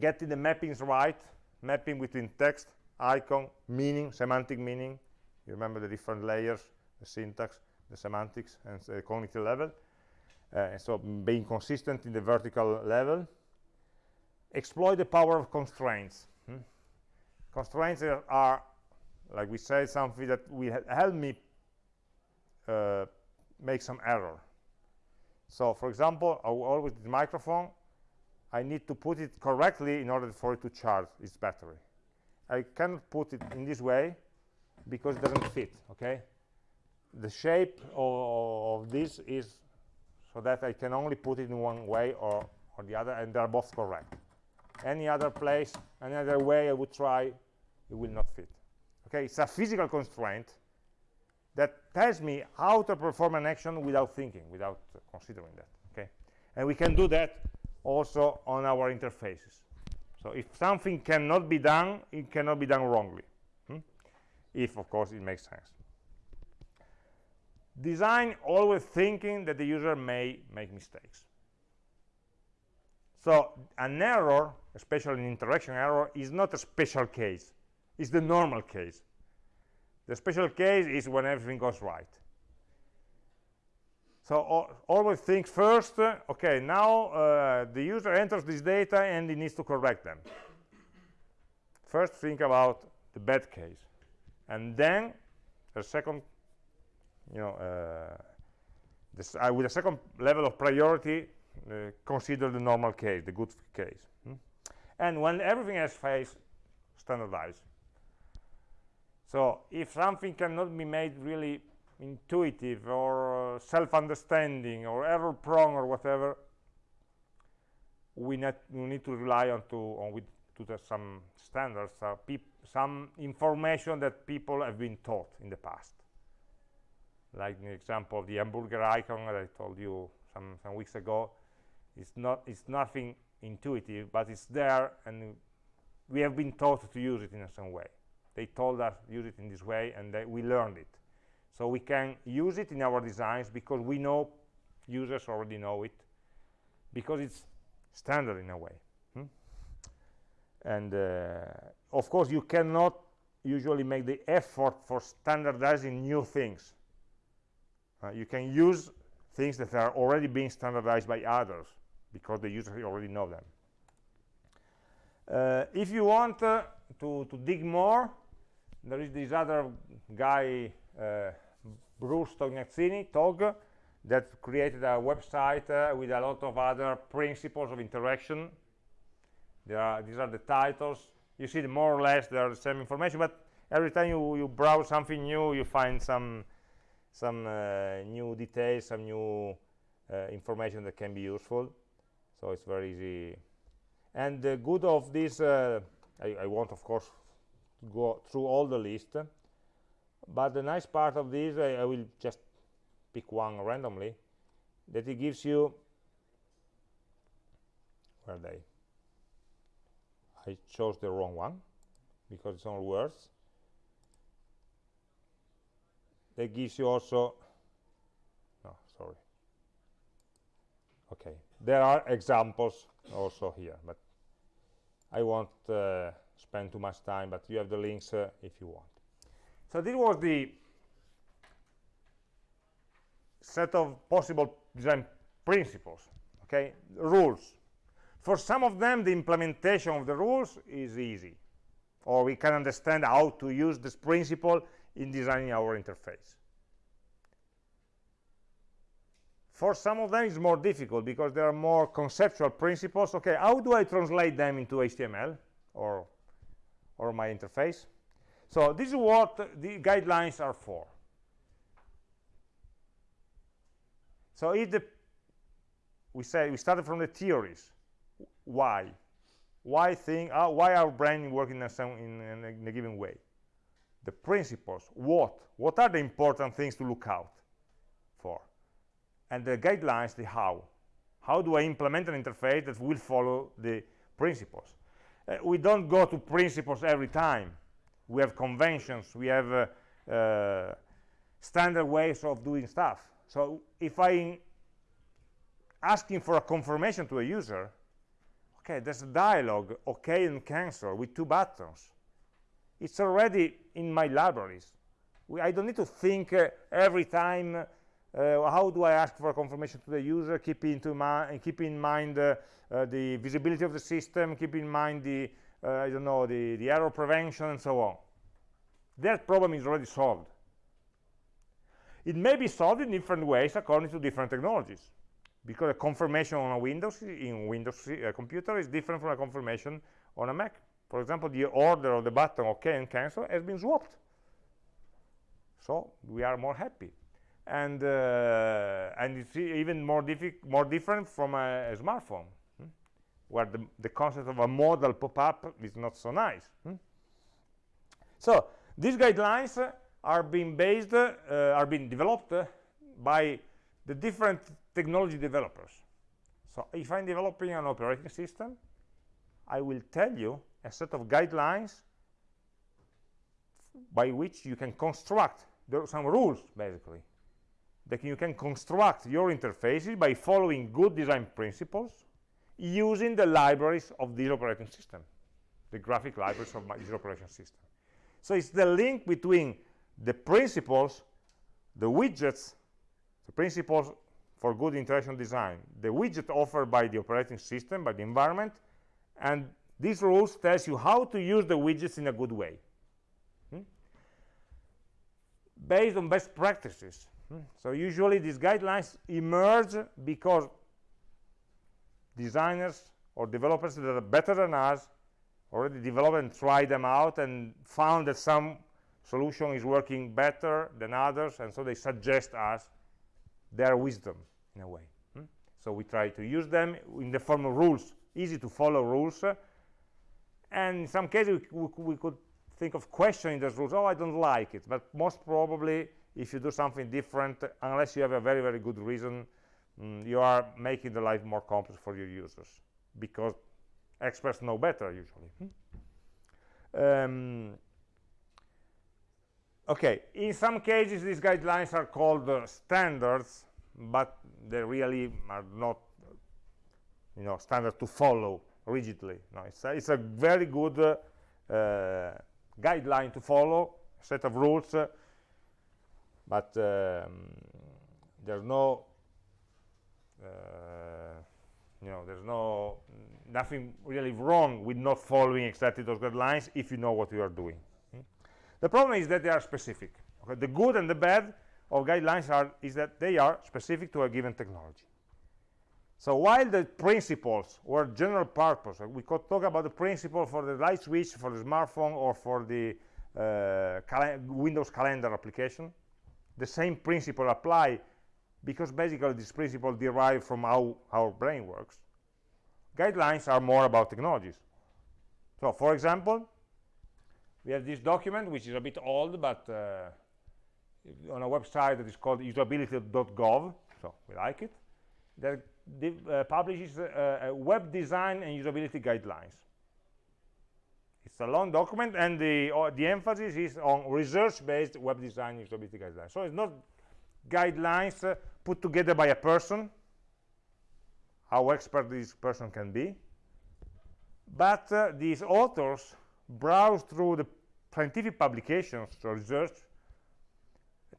Getting the mappings right, mapping between text, icon, meaning, semantic meaning. You remember the different layers, the syntax, the semantics, and the cognitive level. Uh, so being consistent in the vertical level. Exploit the power of constraints. Hmm? Constraints are, are, like we said, something that will help me uh, make some error. So, for example, I always the microphone, I need to put it correctly in order for it to charge its battery. I cannot put it in this way because it doesn't fit, okay? The shape of, of this is so that I can only put it in one way or, or the other, and they're both correct. Any other place, any other way I would try, it will not fit. Okay, it's a physical constraint that tells me how to perform an action without thinking, without considering that. Okay, and we can do that also on our interfaces. So if something cannot be done, it cannot be done wrongly. Hmm? If, of course, it makes sense. Design always thinking that the user may make mistakes. So an error, especially an interaction error, is not a special case. It's the normal case. The special case is when everything goes right. So always think first, uh, okay, now uh, the user enters this data and he needs to correct them. First think about the bad case. And then the second, you know, uh, this, uh, with a second level of priority, uh, consider the normal case, the good case. Hmm? And when everything has failed, standardize. So if something cannot be made really intuitive or uh, self-understanding or error-prone or whatever, we, net, we need to rely on to on with to the, some standards, uh, some information that people have been taught in the past. Like the example of the hamburger icon that I told you some, some weeks ago, it's not it's nothing intuitive, but it's there, and we have been taught to use it in some way. They told us use it in this way, and they, we learned it. So we can use it in our designs because we know users already know it because it's standard in a way. Hmm? And uh, of course, you cannot usually make the effort for standardizing new things. Uh, you can use things that are already being standardized by others because the users already know them. Uh, if you want uh, to, to dig more, there is this other guy uh, Bruce Tognazzini, Tog, that created a website uh, with a lot of other principles of interaction. Are, these are the titles. You see, more or less, they are the same information, but every time you, you browse something new, you find some some uh, new details, some new uh, information that can be useful. So it's very easy. And the good of this, uh, I, I want, of course, go through all the list but the nice part of this I, I, will just pick one randomly that it gives you where they? I chose the wrong one because it's all words. That gives you also no sorry. Okay there are examples also here but I won't uh, spend too much time, but you have the links uh, if you want. So this was the set of possible design principles, okay, rules. For some of them, the implementation of the rules is easy, or we can understand how to use this principle in designing our interface. For some of them, it's more difficult because there are more conceptual principles. Okay, how do I translate them into HTML or, or my interface? So this is what the guidelines are for. So if the we say we started from the theories, why, why thing, uh, why our brain working in a, in, in, a, in a given way, the principles, what, what are the important things to look out for, and the guidelines, the how. How do I implement an interface that will follow the principles? Uh, we don't go to principles every time. We have conventions, we have uh, uh, standard ways of doing stuff. So if I'm asking for a confirmation to a user, okay, there's a dialogue, okay and cancel with two buttons. It's already in my libraries. We, I don't need to think uh, every time uh, how do I ask for a confirmation to the user, keep, into keep in mind uh, uh, the visibility of the system, keep in mind the, uh, I don't know, the, the error prevention and so on. That problem is already solved. It may be solved in different ways according to different technologies because a confirmation on a Windows in Windows uh, computer is different from a confirmation on a Mac. For example, the order of the button OK and cancel has been swapped. So we are more happy. And uh, and it's even more, more different from a, a smartphone? Where the, the concept of a modal pop-up is not so nice. Hmm? So these guidelines are being based, uh, are being developed by the different technology developers. So if I'm developing an operating system, I will tell you a set of guidelines by which you can construct there are some rules basically that you can construct your interfaces by following good design principles using the libraries of this operating system the graphic libraries of this operating system so it's the link between the principles, the widgets, the principles for good interaction design, the widget offered by the operating system, by the environment, and these rules tells you how to use the widgets in a good way. Hmm? Based on best practices. Hmm? So usually these guidelines emerge because designers or developers that are better than us already developed and tried them out and found that some solution is working better than others and so they suggest us their wisdom in a way. Hmm? so we try to use them in the form of rules easy to follow rules. Uh, and in some cases we, we, could think of questioning those rules. Oh i don't like it. But most probably if you do something different unless you have a very very good reason mm, you are making the life more complex for your users because experts know better usually hmm? um, okay in some cases these guidelines are called uh, standards but they really are not you know standard to follow rigidly no it's a, it's a very good uh, uh, guideline to follow set of rules uh, but um, there's no you know there's no nothing really wrong with not following exactly those guidelines if you know what you are doing the problem is that they are specific. Okay? The good and the bad of guidelines are is that they are specific to a given technology. So while the principles were general purpose, uh, we could talk about the principle for the light switch, for the smartphone, or for the uh, cal Windows calendar application, the same principle apply because basically this principle derived from how our brain works. Guidelines are more about technologies. So for example, we have this document which is a bit old but uh, on a website that is called usability.gov so we like it that uh, publishes uh, web design and usability guidelines it's a long document and the uh, the emphasis is on research-based web design usability guidelines so it's not guidelines uh, put together by a person how expert this person can be. But uh, these authors browse through the scientific publications or research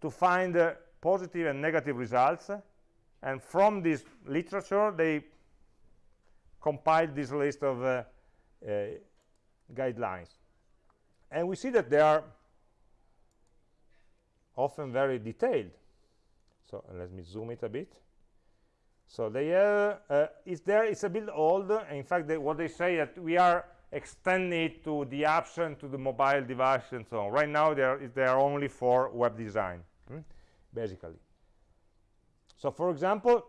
to find uh, positive and negative results and from this literature they compiled this list of uh, uh, guidelines. And we see that they are often very detailed so let me zoom it a bit. So they uh, it's there it's a bit old. In fact they, what they say that we are extending it to the and to the mobile device and so on. Right now they are they are only for web design hmm? basically. So for example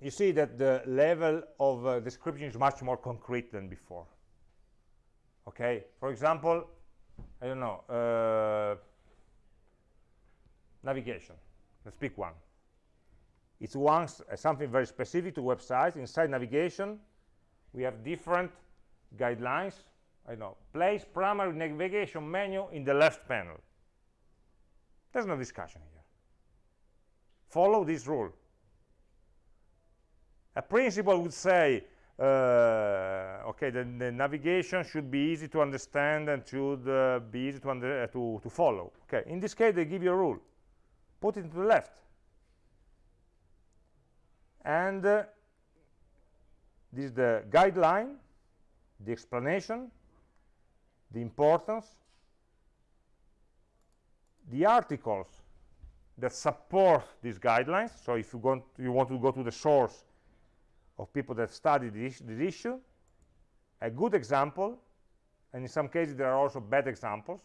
you see that the level of uh, description is much more concrete than before. Okay? For example i don't know uh, navigation let's pick one. It's one uh, something very specific to websites. Inside navigation we have different guidelines. I know. Place primary navigation menu in the left panel. There's no discussion here. Follow this rule. A principle would say uh, okay the, the, navigation should be easy to understand and should uh, be easy to, uh, to, to follow. Okay in this case they give you a rule put it to the left. And uh, this is the guideline the explanation the importance the articles that support these guidelines. So if you want you want to go to the source of people that studied this, this issue a good example and in some cases there are also bad examples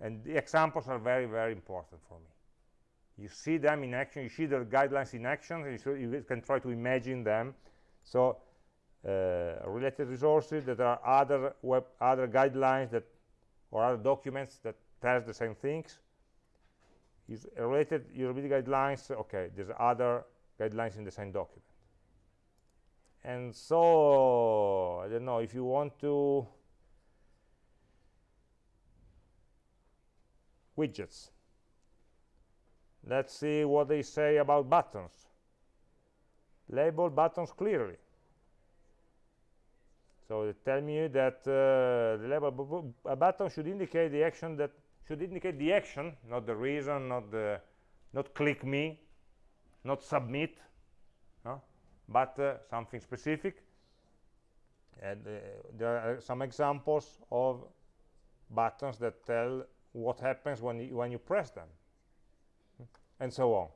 and the examples are very very important for me. You see them in action you see the guidelines in action and so you can try to imagine them. So uh, related resources that are other web other guidelines that or other documents that tell the same things. Is related usability guidelines okay there's other guidelines in the same document. And so I don't know if you want to widgets. Let's see what they say about buttons. Label buttons clearly. So they tell me that uh, the label a button should indicate the action that should indicate the action not the reason not the not click me not submit but uh, something specific. And uh, there are some examples of buttons that tell what happens when you, when you press them and so on.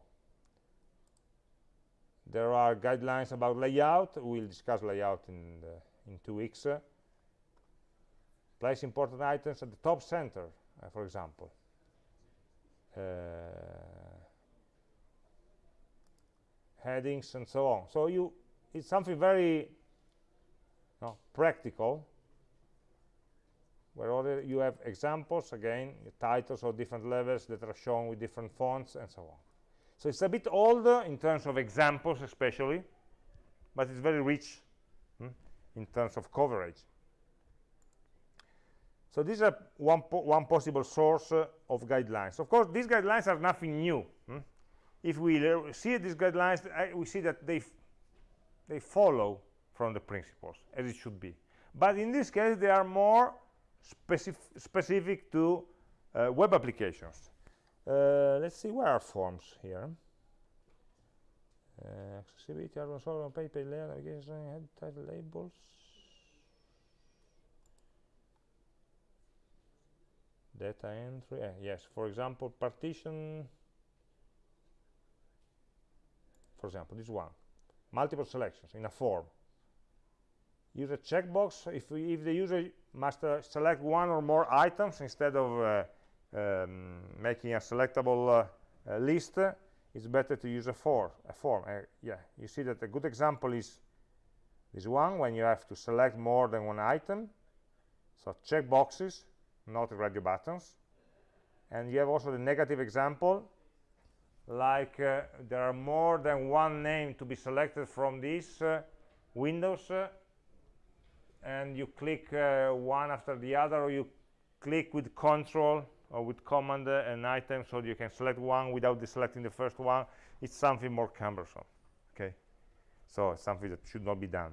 There are guidelines about layout. We'll discuss layout in the, in two weeks. Uh, place important items at the top center uh, for example. Uh, headings and so on. So you it's something very practical where you have examples again titles of different levels that are shown with different fonts and so on. So it's a bit older in terms of examples especially but it's very rich hmm, in terms of coverage. So these are one, po one possible source uh, of guidelines. Of course these guidelines are nothing new hmm? if we see these guidelines we see that they they follow from the principles as it should be. But in this case they are more specif specific to uh, web applications. Uh, let's see where are forms here? Uh, accessibility on paper layer navigation head title labels. Data entry uh, yes. For example partition. For example this one. Multiple selections in a form use a checkbox. If, we, if the user must uh, select one or more items instead of uh, um, making a selectable uh, list it's better to use a, for, a form. Uh, yeah you see that a good example is this one when you have to select more than one item. So checkboxes not radio buttons. And you have also the negative example like uh, there are more than one name to be selected from these uh, windows uh, and you click uh, one after the other or you click with control or with command uh, an item so you can select one without deselecting the first one. It's something more cumbersome okay? So it's something that should not be done.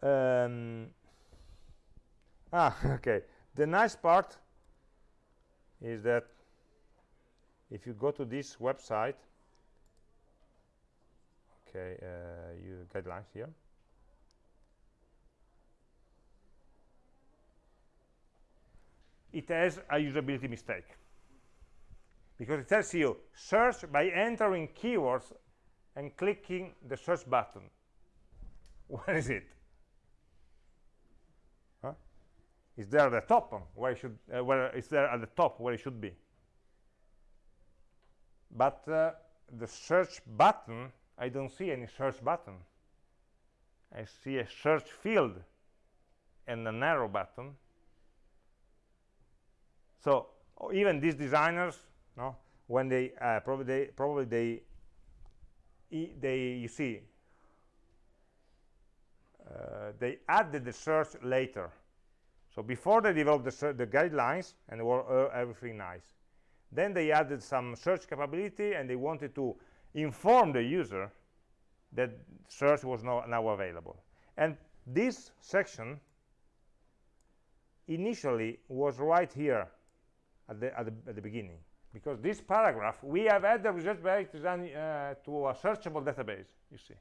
Um, ah okay. The nice part is that if you go to this website okay uh, you guidelines here it has a usability mistake. Because it tells you search by entering keywords and clicking the search button. Where is it? Huh? is there at the top? Where it should uh, where is there at the top where it should be? But uh, the search button I don't see any search button. I see a search field and an arrow button. So even these designers no when they uh, probably they probably they they you see uh, they added the search later. So before they developed the, the guidelines and were uh, everything nice. Then they added some search capability and they wanted to inform the user that search was no, now available. And this section initially was right here at the, at the, at the beginning because this paragraph we have added the result based design uh, to a searchable database you see.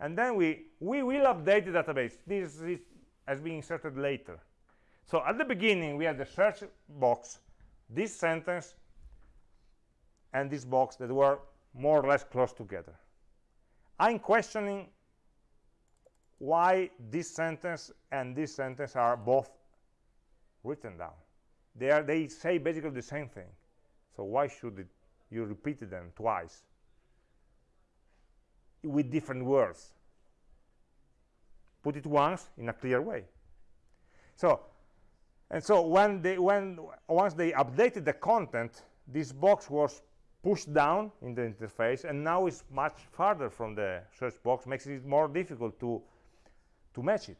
And then we we will update the database. This is as being inserted later. So at the beginning we had the search box this sentence and this box that were more or less close together. I'm questioning why this sentence and this sentence are both written down. They are they say basically the same thing. So why should it, you repeat them twice with different words? Put it once in a clear way. So and so when they when once they updated the content this box was pushed down in the interface and now it's much farther from the search box makes it more difficult to to match it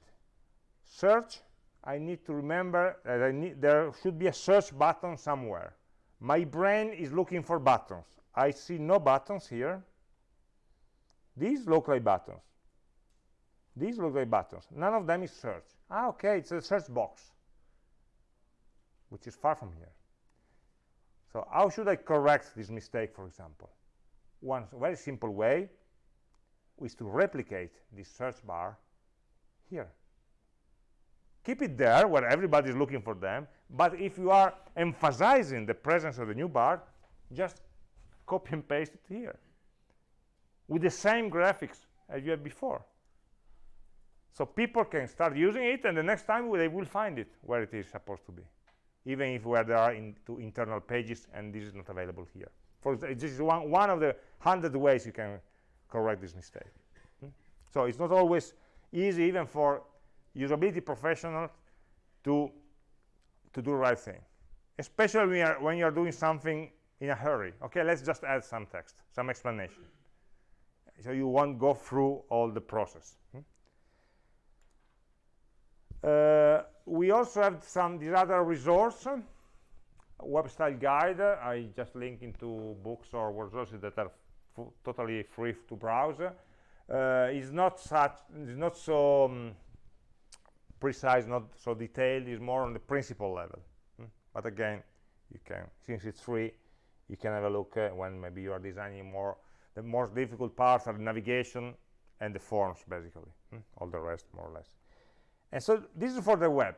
search I need to remember that need, there should be a search button somewhere. My brain is looking for buttons. I see no buttons here. These look like buttons. These look like buttons. None of them is search. Ah, okay, it's a search box, which is far from here. So how should I correct this mistake, for example? One very simple way is to replicate this search bar here. Keep it there where everybody is looking for them but if you are emphasizing the presence of the new bar just copy and paste it here with the same graphics as you had before. So people can start using it and the next time they will find it where it is supposed to be even if where there are into internal pages and this is not available here. For this is one one of the hundred ways you can correct this mistake. Hmm? so it's not always easy even for usability professionals to to do the right thing. Especially when you're, when you're doing something in a hurry. Okay let's just add some text some explanation. So you won't go through all the process. Hmm? uh, we also have some other resource web style guide i just link into books or resources that are totally free to browse uh, is not such is not so um, precise, not so detailed, is more on the principle level. Hmm? But again, you can, since it's free, you can have a look uh, when maybe you are designing more. The most difficult parts are navigation and the forms, basically. Hmm? All the rest, more or less. And so this is for the web.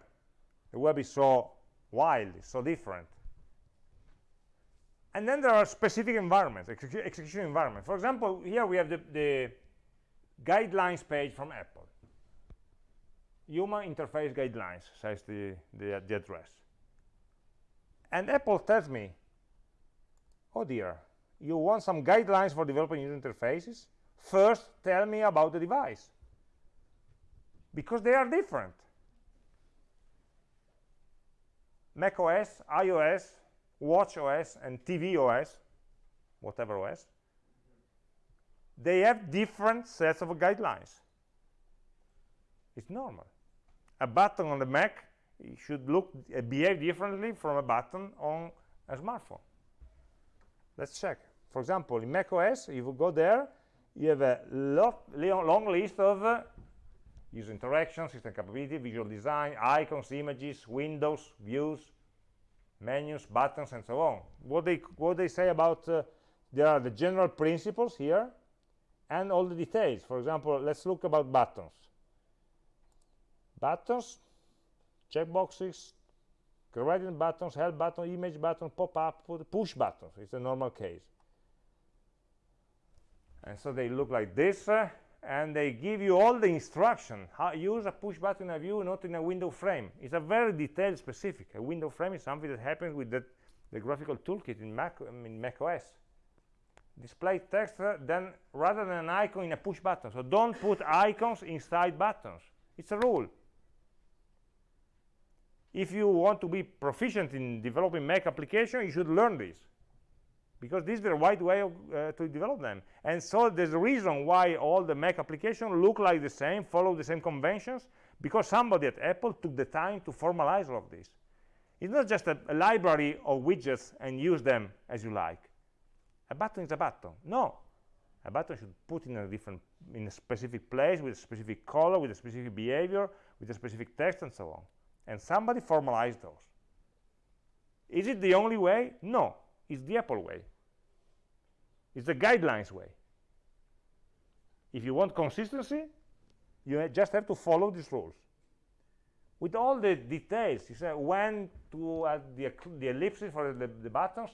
The web is so wild, so different. And then there are specific environments, execution environments. For example, here we have the, the guidelines page from Apple human interface guidelines says the, the, the address and apple tells me oh dear you want some guidelines for developing user interfaces first tell me about the device because they are different mac os ios watch os and tv os whatever os they have different sets of guidelines it's normal a button on the Mac should look uh, behave differently from a button on a smartphone. Let's check. For example, in Mac OS, if you go there, you have a lot, long list of uh, user interaction, system capability, visual design, icons, images, windows, views, menus, buttons, and so on. What they what they say about uh, there are the general principles here and all the details. For example, let's look about buttons. Buttons, checkboxes, gradient buttons, help button, image button, pop-up, push buttons. It's a normal case. And so they look like this. Uh, and they give you all the instruction. How use a push button in a view not in a window frame. It's a very detailed specific. A window frame is something that happens with the, the graphical toolkit in mac mac os display text uh, then rather than an icon in a push button. So don't put icons inside buttons. It's a rule. If you want to be proficient in developing mac application you should learn this because this is the right way of, uh, to develop them. And so there's a reason why all the mac applications look like the same follow the same conventions because somebody at apple took the time to formalize all of this. It's not just a, a library of widgets and use them as you like. A button is a button. No. A button should put in a different in a specific place with a specific color with a specific behavior with a specific text and so on. And somebody formalized those. Is it the only way? No. It's the apple way it's the guidelines way. If you want consistency you just have to follow these rules. With all the details you say when to add the, the ellipses for the, the buttons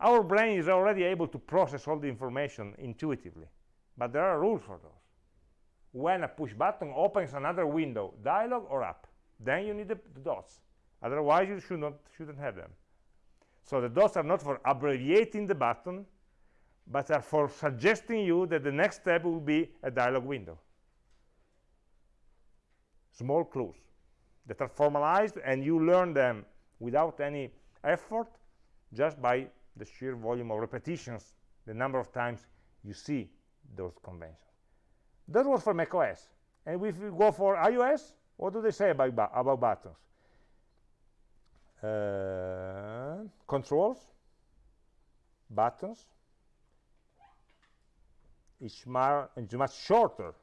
our brain is already able to process all the information intuitively. But there are rules for those. When a push button opens another window dialog or app, then you need the, the dots. Otherwise you should not shouldn't have them. So the dots are not for abbreviating the button but are for suggesting you that the next step will be a dialog window. Small clues that are formalized and you learn them without any effort just by the sheer volume of repetitions the number of times you see those conventions. That was for macOS. And if we go for iOS what do they say about, about buttons? Uh, controls buttons is much shorter.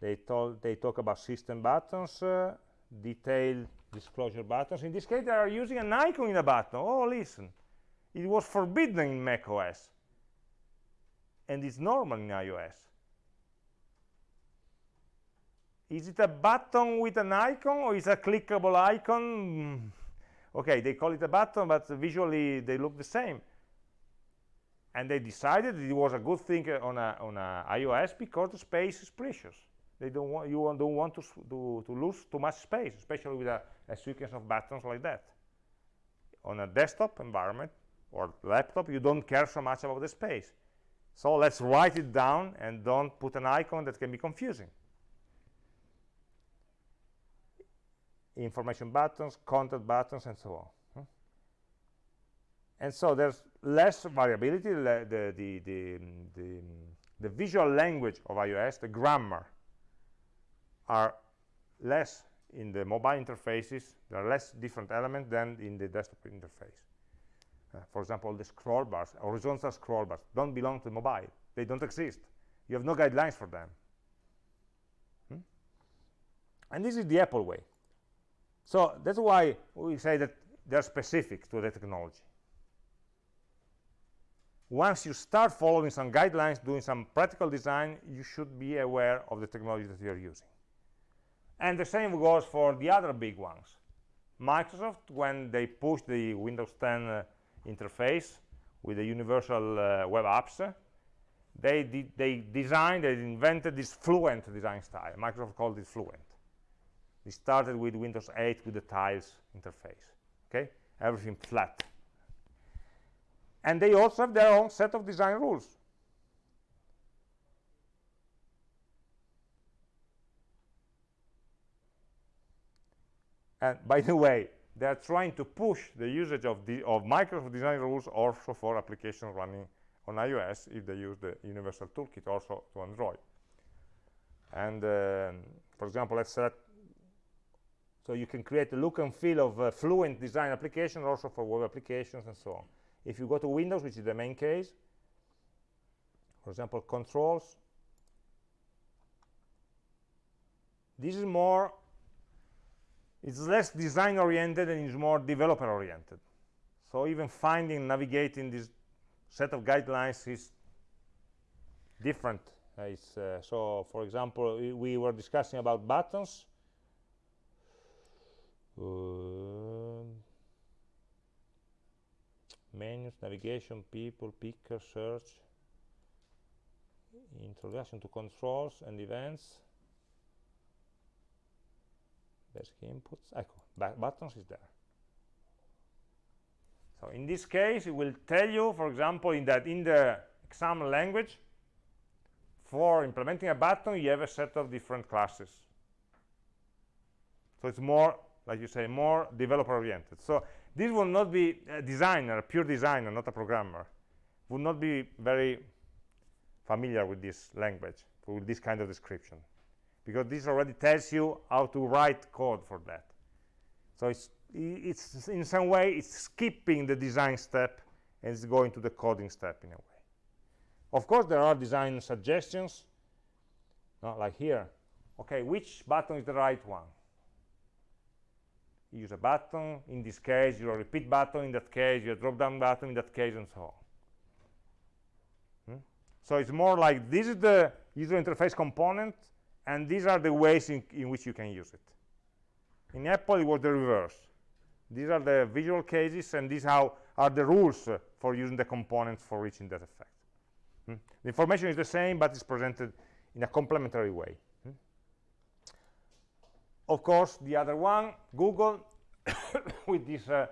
They told they talk about system buttons uh, detailed disclosure buttons. In this case they are using an icon in a button. Oh listen it was forbidden in mac os and it's normal in ios. Is it a button with an icon or is it a clickable icon? Okay they call it a button but visually they look the same and they decided it was a good thing on a, on a iOS because the space is precious. They don't want you don't want to, to, to lose too much space, especially with a, a sequence of buttons like that. On a desktop environment or laptop, you don't care so much about the space. So let's write it down and don't put an icon that can be confusing. Information buttons, contact buttons, and so on and so there's less variability the, the, the, the, the visual language of iOS the grammar are less in the mobile interfaces there are less different elements than in the desktop interface. Uh, for example the scroll bars horizontal scroll bars don't belong to mobile. They don't exist. You have no guidelines for them. Hmm? and this is the apple way. So that's why we say that they're specific to the technology once you start following some guidelines, doing some practical design, you should be aware of the technology that you're using. And the same goes for the other big ones. Microsoft, when they pushed the Windows 10 uh, interface with the universal uh, web apps, they, did, they designed, they invented this fluent design style. Microsoft called it fluent. It started with Windows 8 with the tiles interface, okay? Everything flat and they also have their own set of design rules. And by the way they are trying to push the usage of the of Microsoft design rules also for applications running on iOS if they use the universal toolkit also to Android. And um, for example let's select so you can create a look and feel of a fluent design application also for web applications and so on if you go to Windows, which is the main case, for example, controls, this is more it's less design oriented and it's more developer oriented so even finding navigating this set of guidelines is different. Uh, uh, so for example we, we, were discussing about buttons. Uh, menus navigation people picker search introduction to controls and events basic inputs. Ecco buttons is there. So in this case it will tell you for example in that in the XAML language for implementing a button you have a set of different classes. So it's more like you say more developer oriented so this will not be a designer a pure designer not a programmer. Would not be very familiar with this language with this kind of description. Because this already tells you how to write code for that. So it's it's in some way it's skipping the design step and it's going to the coding step in a way. Of course there are design suggestions not like here. Okay which button is the right one use a button in this case your repeat button in that case your drop down button in that case and so on hmm? so it's more like this is the user interface component and these are the ways in, in which you can use it in apple it was the reverse these are the visual cases and these how are the rules for using the components for reaching that effect hmm? the information is the same but it's presented in a complementary way? Of course the other one google with this uh,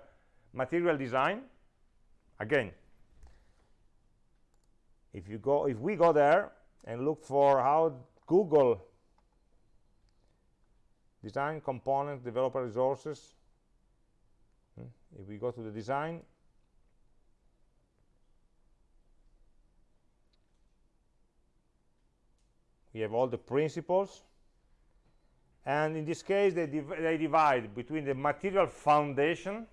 material design again if you go if we go there and look for how google design component developer resources hmm? if we go to the design we have all the principles and in this case they, div they divide between the material foundation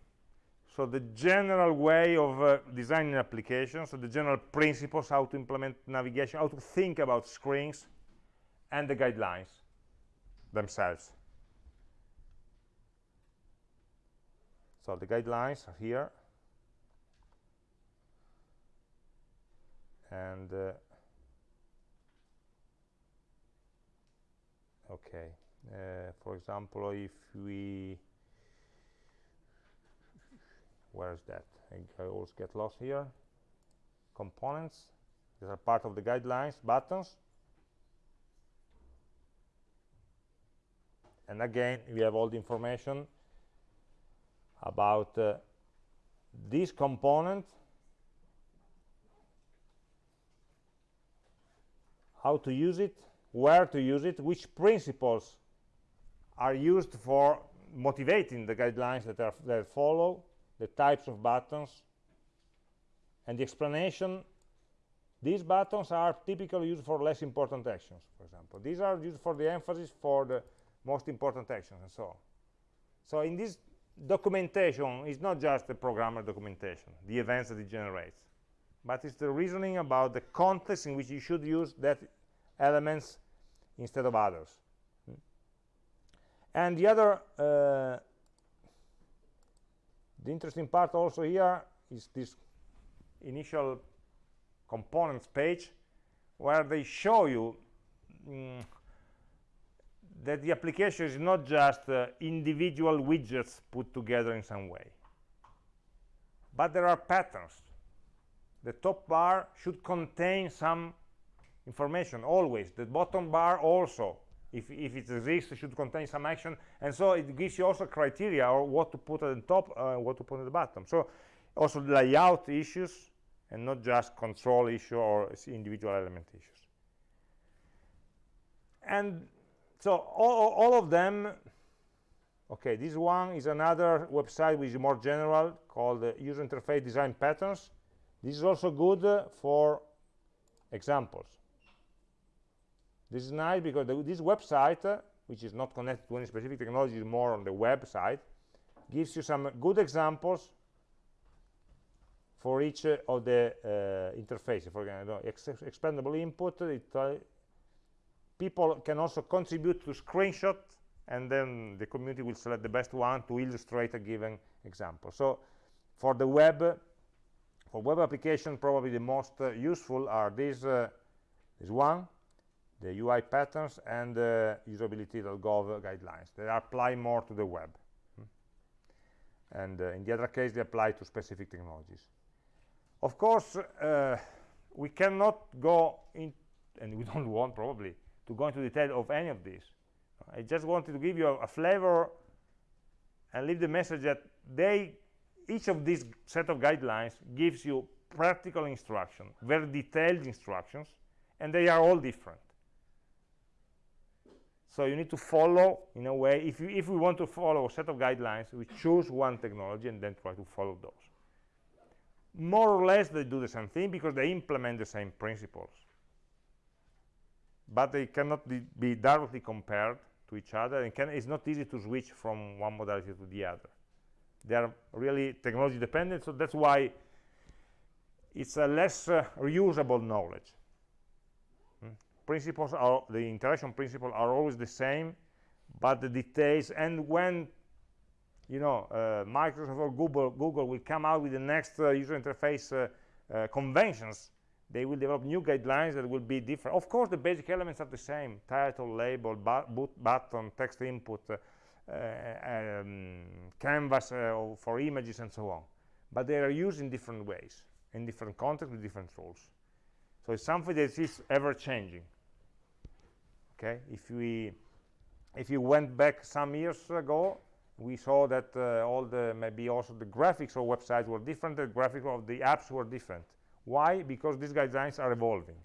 so the general way of uh, designing applications so the general principles how to implement navigation how to think about screens and the guidelines themselves. So the guidelines are here. And uh, okay uh, for example if we where is that? I, I always get lost here. Components these are part of the guidelines buttons. And again we have all the information about uh, this component how to use it where to use it which principles are used for motivating the guidelines that are that follow the types of buttons and the explanation these buttons are typically used for less important actions for example. These are used for the emphasis for the most important actions and so on. So in this documentation is not just the programmer documentation the events that it generates but it's the reasoning about the context in which you should use that elements instead of others and the other uh, the interesting part also here is this initial components page where they show you mm, that the application is not just uh, individual widgets put together in some way but there are patterns. The top bar should contain some information always. The bottom bar also if, if it exists it should contain some action. And so it gives you also criteria or what to put at the top uh, what to put at the bottom. So also layout issues and not just control issue or individual element issues. And so all, all of them okay this one is another website which is more general called uh, user interface design patterns. This is also good uh, for examples this is nice because the, this website uh, which is not connected to any specific technology is more on the website gives you some good examples for each uh, of the uh, interfaces. For example expandable input it people can also contribute to screenshot and then the community will select the best one to illustrate a given example. So for the web for web application probably the most uh, useful are these uh, this one the UI patterns and the usability.gov guidelines. They apply more to the web. Hmm. and uh, in the other case they apply to specific technologies. Of course uh, we cannot go in and we don't want probably to go into detail of any of these. I just wanted to give you a, a flavor and leave the message that they each of these set of guidelines gives you practical instruction very detailed instructions and they are all different so you need to follow in a way if you if we want to follow a set of guidelines we choose one technology and then try to follow those. More or less they do the same thing because they implement the same principles. But they cannot be directly compared to each other and can, it's not easy to switch from one modality to the other. They are really technology dependent so that's why it's a less uh, reusable knowledge? Principles are the interaction principles are always the same but the details and when you know uh, Microsoft or Google Google will come out with the next uh, user interface uh, uh, conventions they will develop new guidelines that will be different. Of course the basic elements are the same title label bu button text input uh, um, canvas for images and so on. But they are used in different ways in different contexts with different rules. So it's something that is ever changing okay? If we if you went back some years ago we saw that uh, all the maybe also the graphics of websites were different the graphics of the apps were different. Why? Because these guidelines are evolving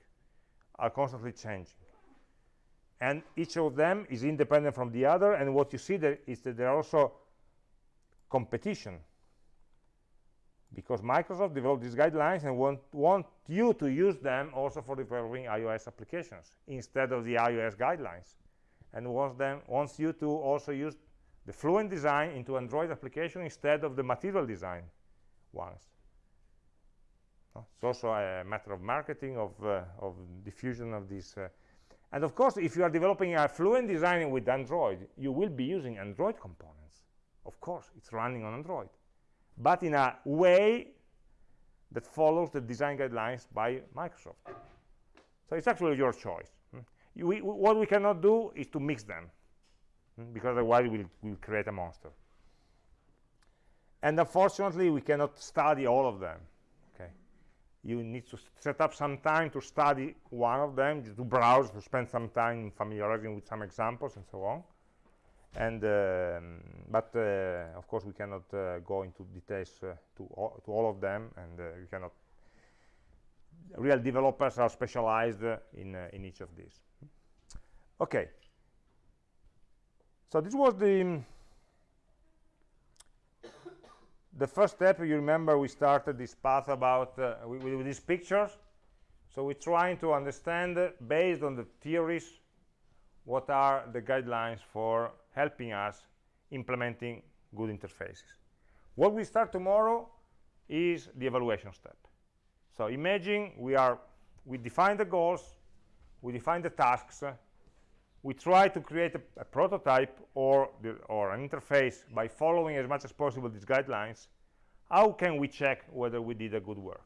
are constantly changing. And each of them is independent from the other and what you see there is that there are also competition because Microsoft developed these guidelines and want, want you to use them also for developing iOS applications instead of the iOS guidelines and wants them wants you to also use the Fluent design into Android application instead of the material design ones. It's also a matter of marketing, of, uh, of diffusion of this. uh, and of course, if you are developing a Fluent design with Android, you will be using Android components. Of course, it's running on Android. But in a way that follows the design guidelines by Microsoft. So it's actually your choice. Hmm? You, we, what we cannot do is to mix them, hmm? because otherwise we'll, we'll create a monster. And unfortunately, we cannot study all of them Okay, you need to set up some time to study one of them, to browse, to spend some time familiarizing with some examples and so on. And um, but uh, of course we cannot uh, go into details uh, to all, to all of them, and uh, we cannot. Real developers are specialized in uh, in each of these. Okay. So this was the the first step you remember we started this path about uh, with, with, these pictures so we're trying to understand uh, based on the theories what are the guidelines for helping us implementing good interfaces. What we start tomorrow is the evaluation step. So imagine we are we define the goals we define the tasks we try to create a, a prototype or, the, or an interface by following as much as possible these guidelines, how can we check whether we did a good work?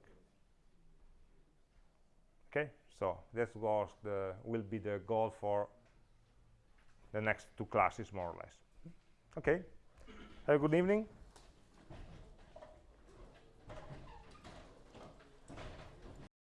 Okay, so that was the, will be the goal for the next two classes, more or less. Okay, have a good evening.